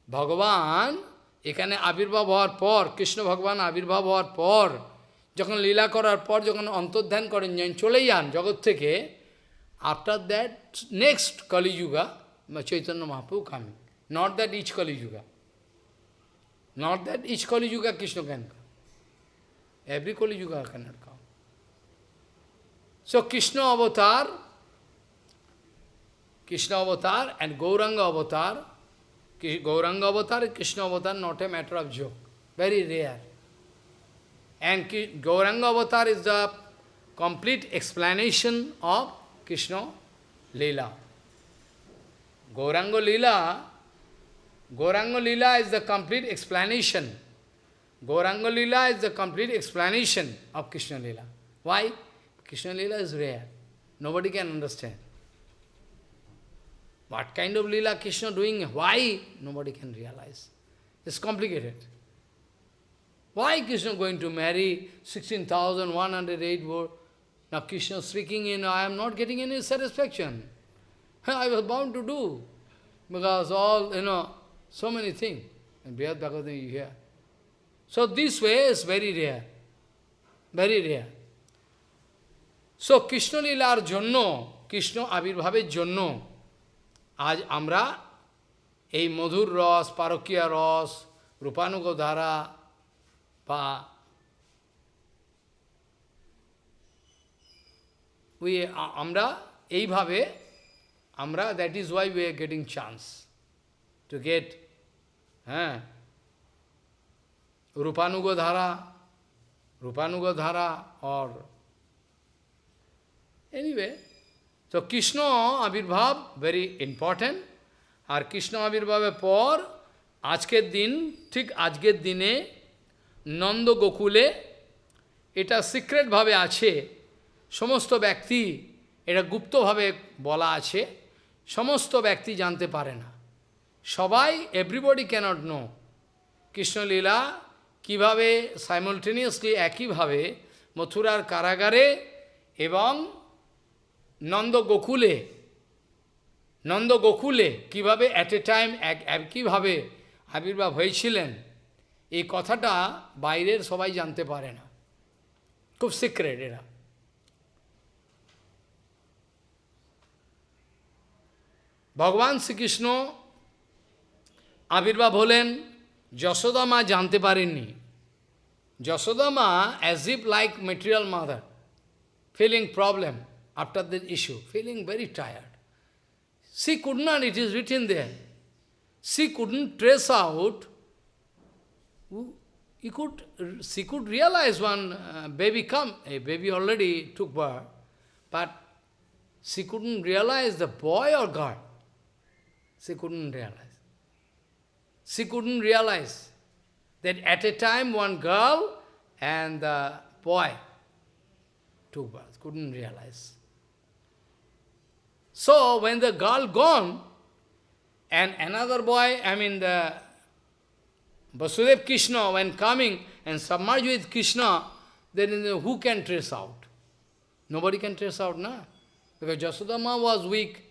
ভগবান এখানে আবির্ভাব হওয়ার পর কৃষ্ণ ভগবান আবির্ভাব হওয়ার পর যখন লীলা করার পর যখন অন্তর্ধান করেন যখন চলে যান জগৎ থেকে after that next Kaliyuga Chaitanya মহাপু coming not that each Kaliyuga not that each Kaliyuga Krishna can come every Kaliyuga cannot come so Krishna অবতার Krishna avatar and Gauranga avatar, Gauranga avatar Krishna avatar not a matter of joke, very rare. And Gauranga avatar is the complete explanation of Krishna Leela. Gauranga Leela, Gauranga Leela is the complete explanation. Gauranga Leela is the complete explanation of Krishna Leela. Why? Krishna Leela is rare. Nobody can understand. What kind of lila Krishna doing? Why? Nobody can realize. It's complicated. Why Krishna going to marry 16,108 words? Now Krishna speaking in, I am not getting any satisfaction. I was bound to do. Because all, you know, so many things. And Brihad Bhagavatam you hear. So this way is very rare. Very rare. So Krishna Lilar Jonno, Krishna Avirbhaver Jonno, আজ আমরা এই মধুর রস পারকীয় রস রূপানুগ ধারা বা we আমরা এইভাবে আমরা that is why we are getting chance to get হ্যাঁ রূপানুগ ধারা রূপানুগ ধারা অর এনিওয়ে তো কৃষ্ণ আবির্ভাব ভেরি ইম্পর্টেন্ট আর কৃষ্ণ আবির্ভাবের পর আজকের দিন, ঠিক আজকের দিনে নন্দ গোকুলে এটা সিক্রেটভাবে আছে। সমস্ত ব্যক্তি, এটা গুপ্তভাবে বলা আছে। সমস্ত ব্যক্তি জানতে পারে না। সবাই এভরিবডি ক্যানট নো কৃষ্ণলীলা কীভাবে সাইমলটেনিয়াসলি একইভাবে মথুরার কারাগারে এবং নন্দ গোকুলে নন্দ গোকুলে কীভাবে অ্যাট এ টাইম এক একইভাবে আবির্ভাব হয়েছিলেন, এই কথাটা বাইরের সবাই জানতে পারে না। খুব সিক্রেট এরা। ভগবান শ্রীকৃষ্ণ আবির্ভাব হলেন, যশোদা মা জানতে পারেননি। Yashoda ma as if like material mother feeling problem after the issue, feeling very tired. She could not, it is written there, she couldn't trace out, he could, she could realize one uh, baby come, a baby already took birth, but she couldn't realize the boy or girl. She couldn't realize. She couldn't realize that at a time one girl and the boy took birth, couldn't realize. So when the girl gone, and another boy, I mean the Vasudev Krishna, when coming and submerged with Krishna, then who can trace out? Nobody can trace out, na? Because Jasudama was weak,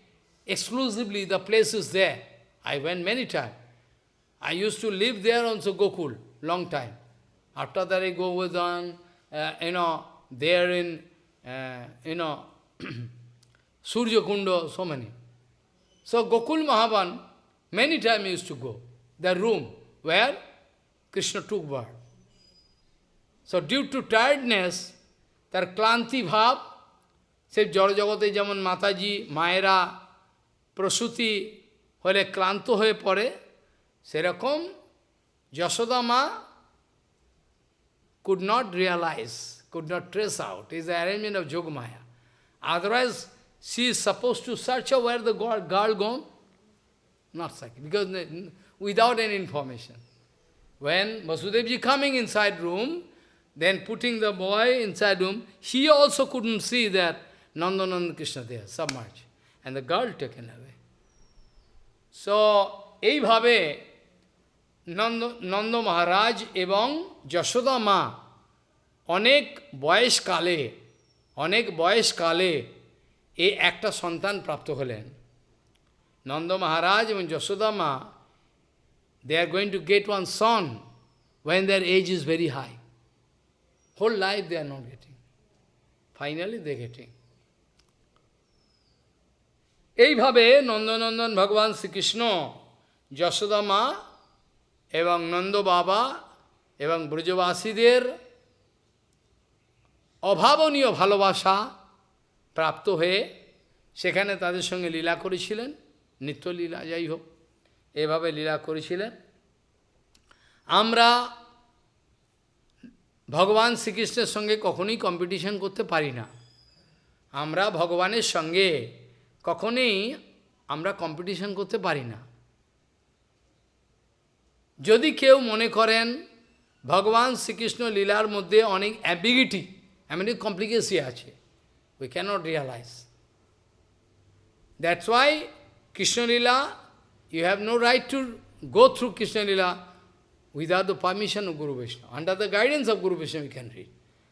exclusively the place is there. I went many times. I used to live there also, Gokul, long time. After that I go with on, uh, you know, there in, uh, you know, Surya Kundo, so many. So Gokul Mahavan, many times used to go. The room where Krishna took birth. So due to tiredness, তার ক্লান্তি ভাব সে জড়জগতে যেমন মাতাজি মায়েরা প্রসূতি হলে ক্লান্ত হয়ে পড়ে সেরকম যশোদা মা could not realize, could not trace out. It is the arrangement of Jogmaya. Otherwise, she is supposed to search out where the girl, girl gone. Not second, because without any information. When Vasudevji coming inside room, then putting the boy inside room, he also couldn't see that Nandanand Krishna there, submerged. And the girl taken away. So, এইভাবে নন্দ নন্দ মহারাজ এবং যশোদা মা অনেক বয়সকালে অনেক বয়সকালে এ একটা সন্তান প্রাপ্ত হলেন। নন্দ মহারাজ এবং Yashoda ma they are going to get one son when their age is very high whole life they are not getting finally they getting এইভাবে নন্দনন্দন ভগবান শ্রীকৃষ্ণ, যশোদা মা এবং নন্দ বাবা এবং ব্রজবাসীদের অভাবনীয় ভালোবাসা প্রাপ্ত হয়ে সেখানে তাদের সঙ্গে লীলা করেছিলেন, নিত্যলীলা যাই হোক, এভাবে লীলা করেছিলেন। আমরা ভগবান শ্রীকৃষ্ণের সঙ্গে কখনোই কম্পিটিশন করতে পারি না। আমরা ভগবানের সঙ্গে কখনোই আমরা কম্পিটিশন করতে পারি না। যদি কেউ মনে করেন ভগবান শ্রীকৃষ্ণ লীলার মধ্যে অনেক অ্যাম্বিগিটি এমনি কমপ্লিকেসি আছে we cannot realise why Krishna Lila, you have no right to go through Krishna Lila without the permission of Guru Vishnu. Under the guidance of Guru Vishnu we can read.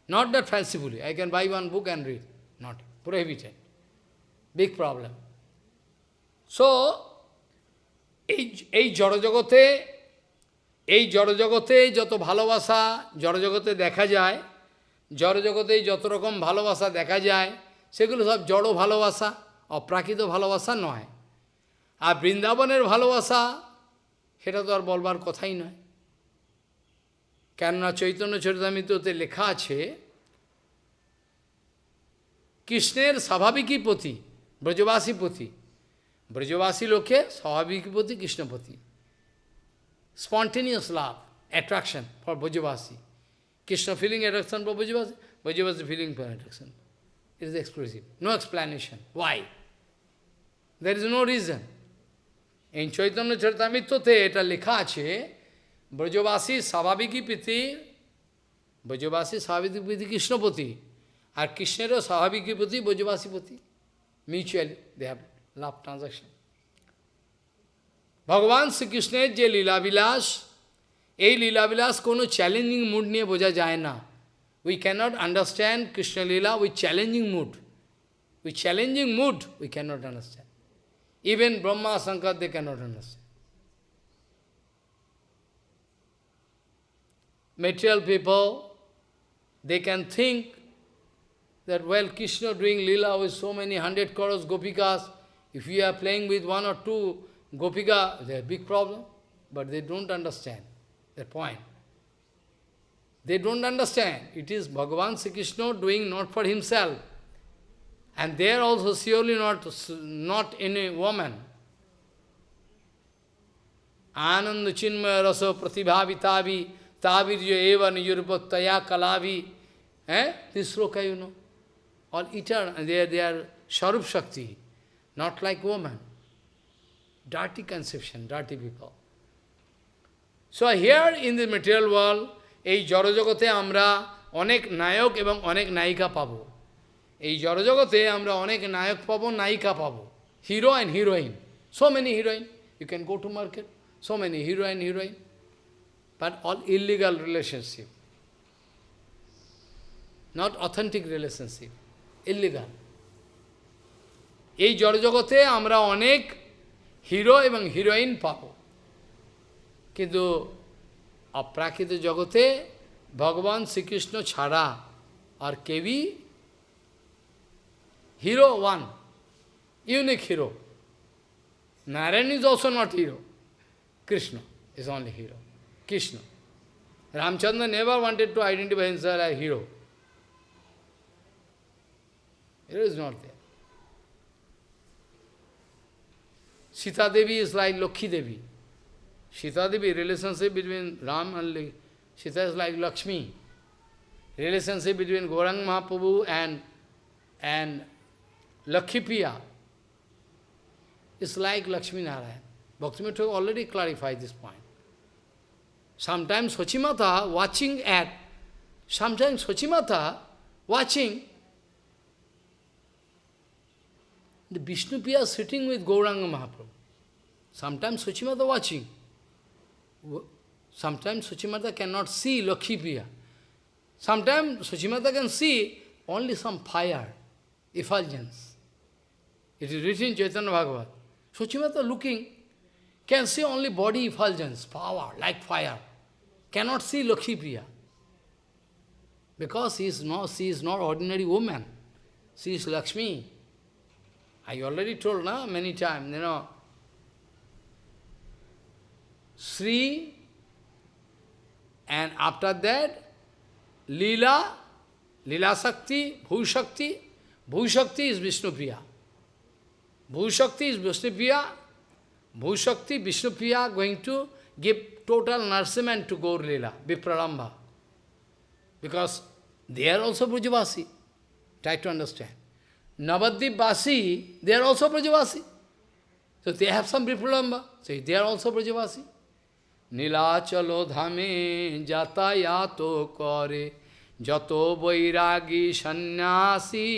Not that fancifully, I can buy one book and read. Not prohibited. Big problem. So, এই জড়জগতে এই জড়জগতে যত ভালোবাসা জড়জগতে দেখা যায় জড়জগতে যত রকম ভালোবাসা দেখা যায়, সেগুলো সব জড় ভালোবাসা, অপ্রাকৃত ভালোবাসা নয়। আর বৃন্দাবনের ভালোবাসা, সেটা তো আর বলবার কথাই নয়। কেননা চৈতন্য চরিতামিত্রতে লেখা আছে, কৃষ্ণের স্বাভাবিকই পতি, ব্রজবাসী পতি। ব্রজবাসী লোকে স্বাভাবিকই পতি, Krishnapati. Spontaneous love attraction for Brajavasi. Krishna feeling attraction for Brajavasi, feeling for attraction. It is exclusive. No explanation. Why? There is no reason. In Chaitanya Charitamritote, it lekha Brajavasi Savabiki Piti, Brajavasi Savabiki Piti Krishnapati, আর কৃষ্ণেরও স্বাভাবিকী প্রতি Brajavasi Mutually they have love transaction. Transaction ভগবান শ্রীকৃষ্ণের যে লীলাবিলাস এই লীলাবিলাস কোনো challenging mood নিয়ে বোঝা যায় না we cannot understand Krishna Leela with challenging mood with challenging mood we cannot understand Even Brahma, Shankar, they cannot understand. Material people, they can think that, well, Krishna doing lila with so many hundred crores gopikas, if we are playing with one or two gopika, there's a big problem. But they don't understand that point. They don't understand. It is Bhagavan Sri Krishna doing not for himself. And they are also surely not, not any woman. Ananda chinmaya raso pratibhavi tavi tavirya eva niyurupataya kalavi. Eh? This sloka you know. All eternal. They are, they are Sharup Shakti. Not like woman. Dirty conception, dirty people. So here in the material world, এই জড়জগতে আমরা অনেক নায়ক এবং অনেক নায়িকা পাবো। এই জড়জগতে আমরা অনেক নায়ক পাবো নায়িকা পাবো। Hero and heroine so many heroine you can go to market so many heroine heroine but all illegal relationship not authentic relationship illegal এই জড়জগতে আমরা অনেক হিরো এবং হিরোইন পাবো। কিন্তু অপ্রাকৃত জগতে ভগবান শ্রীকৃষ্ণ ছাড়া আর কেউই hero one unique hero Narayan is also not hero. Krishna is only hero. Krishna. Ramchandra never wanted to identify himself as hero. Hero is not there. Sita Devi is like Lokhi Devi. Sita Devi, relationship between Ram and Sita is like Lakshmi. Relationship between Gaurang Mahaprabhu and, and Lakhi Priya is like Lakshmi Narayan. Bhaktivinoda already clarified this point. Sometimes Sochimata watching at, sometimes Sochimata watching the Vishnu Priya sitting with Gauranga Mahaprabhu. Sometimes Sochimata watching. Sometimes Suchimata cannot see Lakhi Priya. Sometimes Suchimata can see only some fire, effulgence. It is written in Chaitanya Bhagavat. Suchimata looking, can see only body effulgence, power, like fire. Cannot see Lakhipriya. Because he is not, she is not ordinary woman. She is Lakshmi. I already told na, many times, you know, Sri, and after that, Leela, Leela Shakti, Bhu Shakti. Bhu Shakti is Vishnu Priya. Bhu Shakti is Vishnu Priya. Bhu Shakti, Vishnu Priya going to give total nourishment to Gaur Leela, Vipralambha. Because they are also Brajavasi. Try to understand. Navadip Vasi, they are also Brajavasi. So they have some Vipralambha. So they are also Brajavasi. Nilachal ধামে যাতায়াত করে। যত বৈরাগী সন্ন্যাসী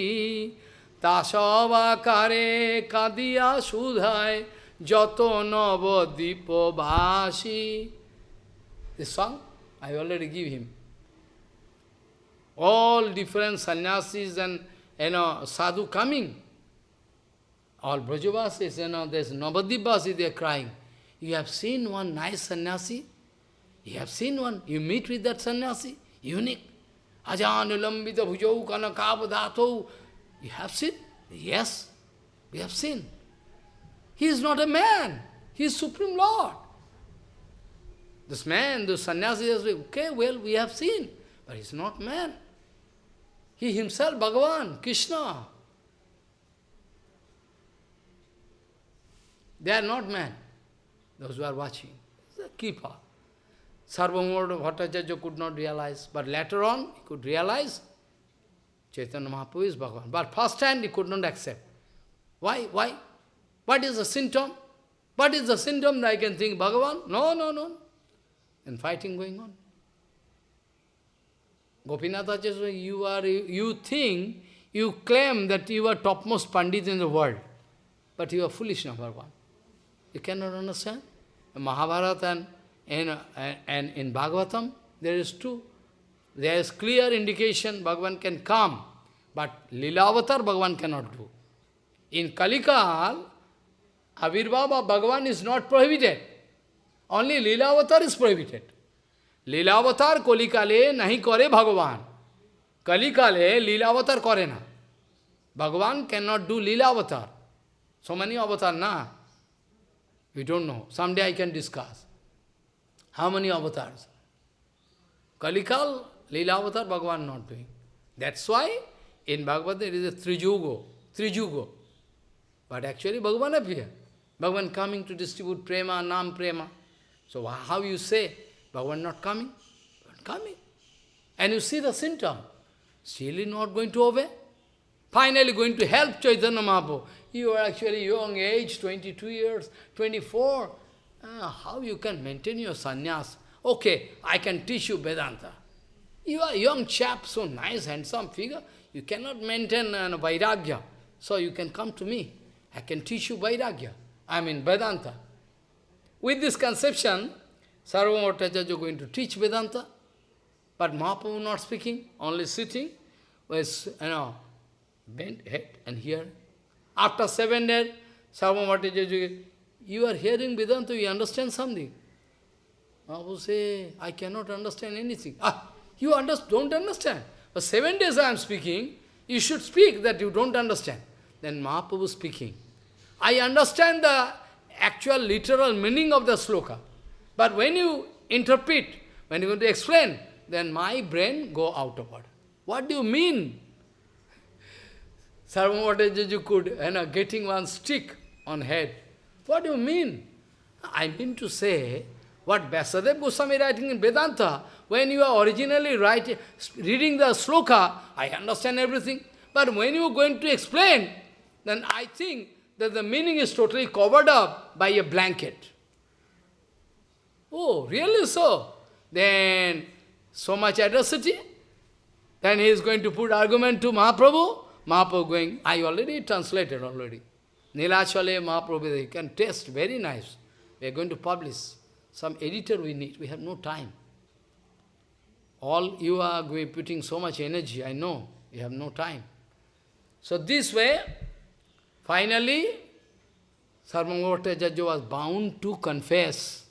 তাসব আকারে কাঁদিয়া সুধায়। যত নবদ্বীপবাসী। Song I already give him all different sannyasis sadhu coming all Brajabasis Nabadwipbasi they crying You have seen one nice sannyasi? You have seen one? You meet with that sannyasi? Unique. Ajanulambita bhujau kanakavadato. You have seen? Yes, we have seen. He is not a man. He is Supreme Lord. This man, this sannyasi is okay, well, we have seen. But he is not man. He himself, Bhagavan, Krishna. They are not man those who are watching. A kripa. Sarvabhauma Bhattacharya could not realize, but later on he could realize Chaitanya Mahaprabhu is Bhagavan. But first hand he could not accept. Why? Why? What is the symptom? What is the symptom that I can think Bhagavan? No, no, no. And fighting going on. Gopinath Acharya, you are you think, you claim that you are topmost Pandit in the world, but you are foolish number one. You cannot understand? Mahabharata and in, and in Bhagavatam, there is two. There is clear indication Bhagavan can come, but Lila Avatar Bhagavan cannot do. In Kalikal, Avirbhava Bhagavan is not prohibited. Only Lila Avatar is prohibited. Lila Avatar Kolikale nahi kore Bhagavan. Kalikale Lila Avatar kore na. Bhagavan cannot do Lila Avatar. So many avatar na. We don't know. Someday I can discuss. How many avatars? Kalikal, Leela avatar, Bhagavan not doing. That's why in Bhagavad there is a Trijugo, Trijugo. But actually Bhagavan appear. Bhagavan coming to distribute prema, nam prema. So how you say, Bhagavan not coming? Bhagavan coming. And you see the symptom. Still not going to obey. Finally going to help Chaitanya Mahaprabhu. You are actually young age, 22 years, 24. Uh, how you can maintain your sannyas? Okay, I can teach you Vedanta. You are young chap, so nice, handsome figure. You cannot maintain uh, Vairagya. So you can come to me. I can teach you Vairagya. I mean Vedanta. With this conception, Sarvamata is going to teach Vedanta. But Mahaprabhu not speaking, only sitting with, you know, bent head and here. After seven days, Sarvamata you are hearing Vedanta, you understand something. Mahaprabhu say, I cannot understand anything. Ah, you under don't understand. For seven days I am speaking, you should speak that you don't understand. Then Mahaprabhu speaking. I understand the actual literal meaning of the sloka. But when you interpret, when you want to explain, then my brain go out of order. What do you mean? Sarvamatajaji could, you know, getting one stick on head. What do you mean? I mean to say, what Vyasadeva Goswami writing in Vedanta, when you are originally writing, reading the sloka, I understand everything. But when you are going to explain, then I think that the meaning is totally covered up by a blanket. Oh, really so? Then, so much adversity? Then he is going to put argument to Mahaprabhu. Mahaprabhu going, I already translated already. Nilachale Mahaprabhu, you can test, very nice. We are going to publish. Some editor we need, we have no time. All you are going putting so much energy, I know, you have no time. So this way, finally, Sarvamatajaja was bound to confess.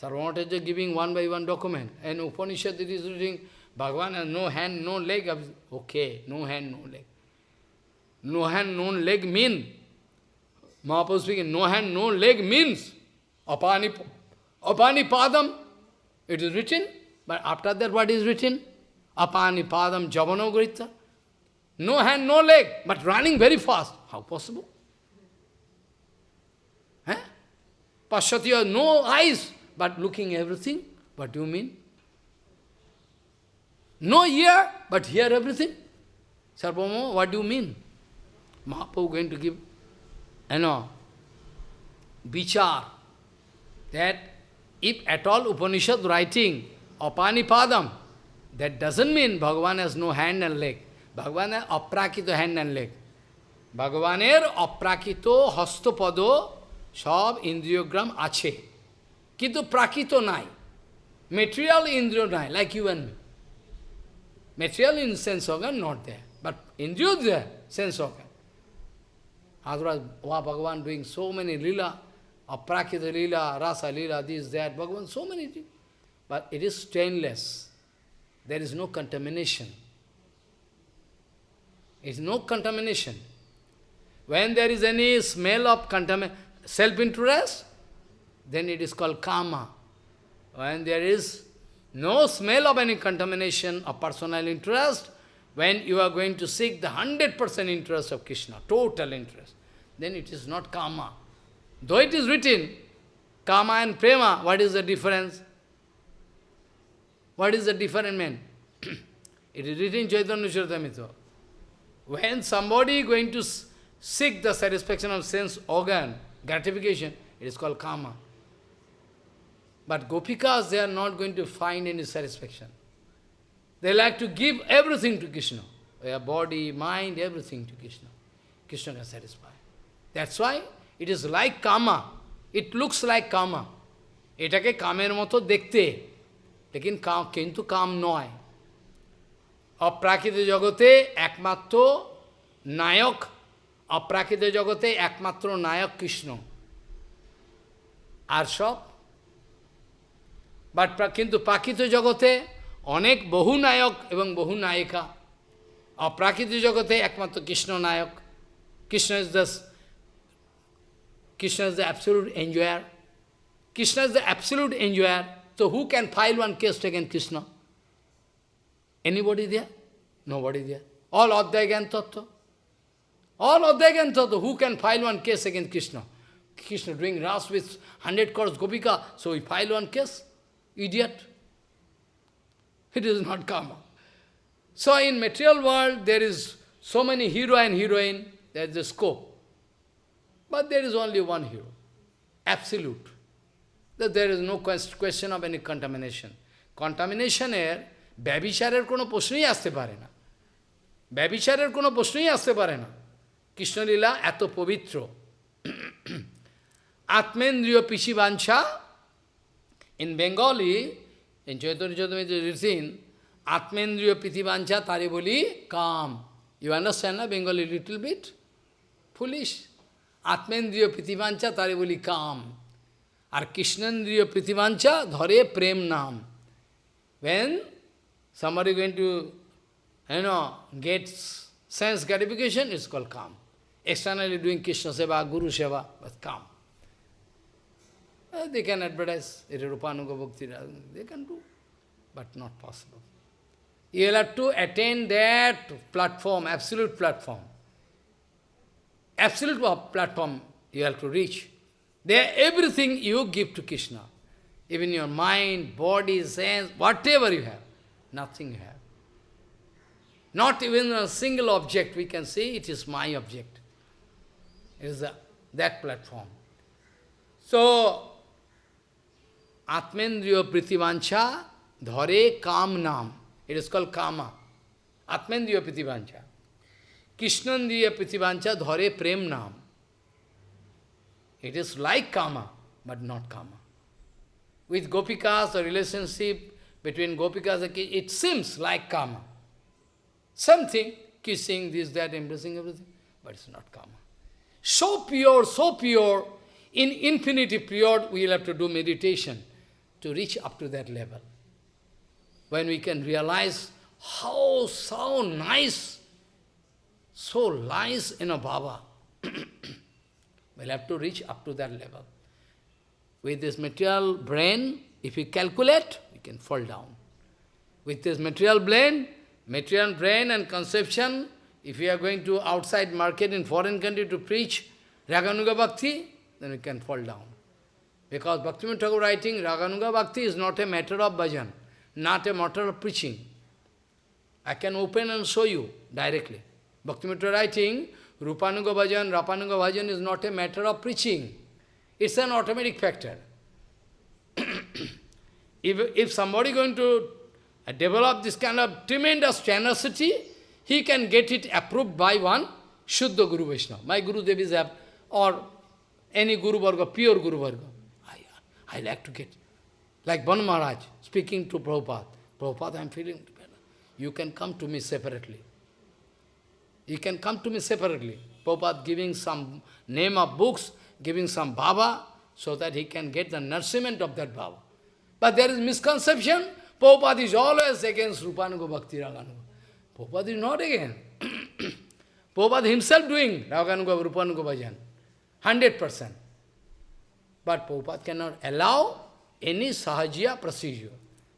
Sarvamatajaja giving one by one document. And Upanishad is reading, Bhagavan has no hand, no leg. Okay, no hand, no leg. No hand, no leg mean. Mahaprabhu speaking, no hand, no leg means apani, apani padam. It is written, but after that what is written? Apani padam javano grita. No hand, no leg, but running very fast. How possible? Eh? Pashatya, no eyes, but looking everything. What do you mean? No ear, but hear everything. Sarvama, what do you mean? Mahaprabhu going to give, you know, vichar, that if at all Upanishad writing, Apanipadam, that doesn't mean Bhagavan has no hand and leg. Bhagavan has aprakito hand and leg. ভগবানের অপ্রাকৃত হস্তপদ সব ইন্দ্রিয়গ্রাম আছে কিন্তু প্রাকৃত নাই material ইন্দ্রিয় নাই like you and me material in sense organ not there but indriyo there sense organ otherwise wow, bhagavan doing so many lila aprakita lila rasa lila this that bhagavan so many things. But it is stainless. There is no contamination. It is no contamination. When there is any smell of self-interest, then it is called karma. When there is no smell of any contamination of personal interest, when you are going to seek the 100% interest of Krishna, total interest, then it is not karma. Though it is written, karma and prema, what is the difference? What is the difference, man? it is written in Chaitanya Charitamrita. When somebody is going to seek the satisfaction of sense organ, gratification, it is called karma. But gopikas, they are not going to find any satisfaction. They like to give everything to Krishna. Their body, mind, everything to Krishna. Krishna can satisfy. That's why it is like karma. It looks like karma. এটাকে কামের মতো দেখতে লেকিন কিন্তু কাম নয় অপ্রাকৃত জগতে একমাত্র নায়ক অপ্রাকৃত জগতে একমাত্র নায়ক কৃষ্ণ আর সব বাট কিন্তু প্রাকৃত জগতে অনেক বহু নায়ক এবং বহু নায়িকা অপ্রাকৃত জগতে একমাত্র কৃষ্ণ নায়ক Krishna is the Krishna is the absolute enjoyer Krishna is the absolute enjoyer তো who can file one case taken Krishna anybody there no body there all অধ্যায় জ্ঞান তত্ত্ব All of them can thought, who can file one case against Krishna? Krishna doing ras with 100 crores Gopika, so he file one case? Idiot. It is not karma. So in material world, there is so many hero and heroine, there is a scope. But there is only one hero, absolute. That there is no question of any contamination. Contamination এর ব্যবিচারের কোনো প্রশ্নই আসতে পারে না ব্যবিচারের কোনো প্রশ্নই আসতে পারে না কৃষ্ণলীলা এত পবিত্র আত্মেন্দ্রীয় পিসি বাঞ্ছা in Bengali in Chaitanya Charitamrita it is seen, Atmendriya Pritivancha Tariboli, calm. You understand na Bengali little bit? Foolish. Atmendriya Pritivancha Tariboli, calm. Or Krishnandriya Pritivancha Dhare Prem Nam. When somebody going to, you know, get sense gratification, it's called calm. Externally doing Krishna Seva, Guru Seva, but calm. Uh, they can advertise Rupanuga Bhakti, they can do, but not possible. You will have to attain that platform, absolute platform. Absolute platform you have to reach. There, everything you give to Krishna. Even your mind, body, sense, whatever you have, nothing you have. Not even a single object we can say, it is my object. It is that platform. So, Atmendriya Pritivancha Dhare Kam Nam. It is called Kama. Atmendriya Pritivancha. Krishnandriya Pritivancha Dhare Prem Nam. It is like Kama, but not Kama. With Gopikas, the relationship between Gopikas, and it seems like Kama. Something, kissing, this, that, embracing everything, but it's not Kama. So pure, so pure, in infinity pure, we will have to do meditation to reach up to that level. When we can realize how, so nice, so nice in a Baba, we'll have to reach up to that level. With this material brain, if we calculate, we can fall down. With this material brain, material brain and conception, if we are going to outside market in foreign country to preach Raganuga Bhakti, then we can fall down. Because Bhaktivinoda Thakur writing, Raganuga Bhakti is not a matter of bhajan, not a matter of preaching. I can open and show you directly. Bhaktivinoda writing, Rupanuga bhajan, Rupanuga bhajan is not a matter of preaching. It's an automatic factor. if, if somebody going to develop this kind of tremendous generosity, he can get it approved by one Shuddha Guru Vaishnava. My Guru Dev is or any Guru Varga, pure Guru Varga. I, like to get. Like Ban Maharaj speaking to Prabhupada. Prabhupada, I am feeling better. You can come to me separately. You can come to me separately. Prabhupada giving some name of books, giving some Baba, so that he can get the nourishment of that Baba. But there is misconception, Prabhupada is always against Rupanuga Bhakti Raganuga. Prabhupada is not against. Prabhupada himself doing Raganuga, Rupanuga Bhajan. 100%. But Prabhupada cannot allow any sahajiya procedure.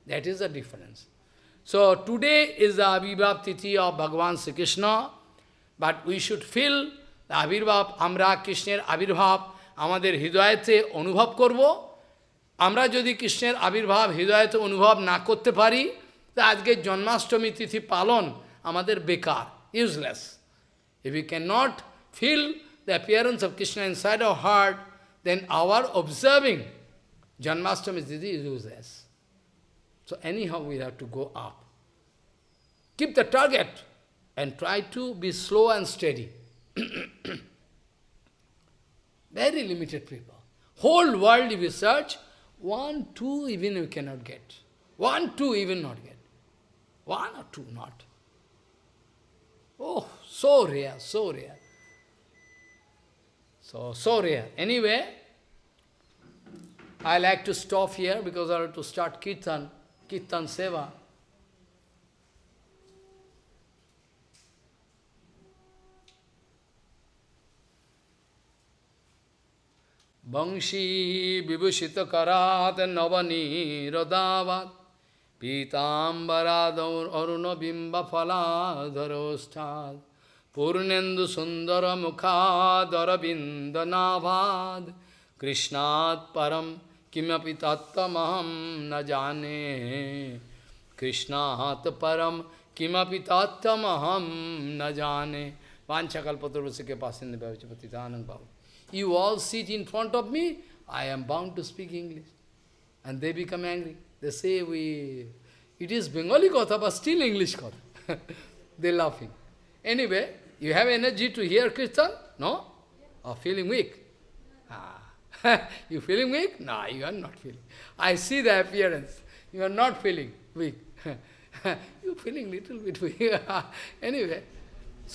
That is the difference. So today is the Abhibhav Tithi of Bhagavan Sri Krishna, but we should feel the Abhibhav, Amra Krishner Abhibhav, আমাদের হৃদয়তে অনুভব করব আমরা যদি কৃষ্ণের আবির্ভাব হৃদয়তে অনুভব না করতে পারি তা আজকের জন্মাষ্টমী তিথি পালন আমাদের বেকার useless If we cannot feel the appearance of Krishna inside our heart, then our observing Janmashtami Tithi is useless. So anyhow we have to go up. Keep the target and try to be slow and steady. Very limited people. Whole world if you search, one, two even you cannot get. One, two even not get. One or two not. Oh, so rare, so rare. So, so rare. Anyway, I like to stop here because I have to start Kirtan, Kirtan Seva. Bangshi vibhushita karat navani radavat Pitambarad aruna bimba phaladharosthad Purnendu सुंदर मुखादरबिंदनाभाद कृष्णात् परम किमपि तत्तमहम न जाने। कृष्णात् परम किमपि तत्तमहम न जाने। वाछकल्पतुर्वश के पास Patitananda babu. You all sit in front of me I am bound to speak English and they become angry they say we it is Bengali कथा but still English katha they laughing anyway you have energy to hear Kirtan? No? Or feeling weak? Ah. you feeling weak? No, you are not feeling. I see the appearance. You are not feeling weak. you feeling little bit weak. anyway,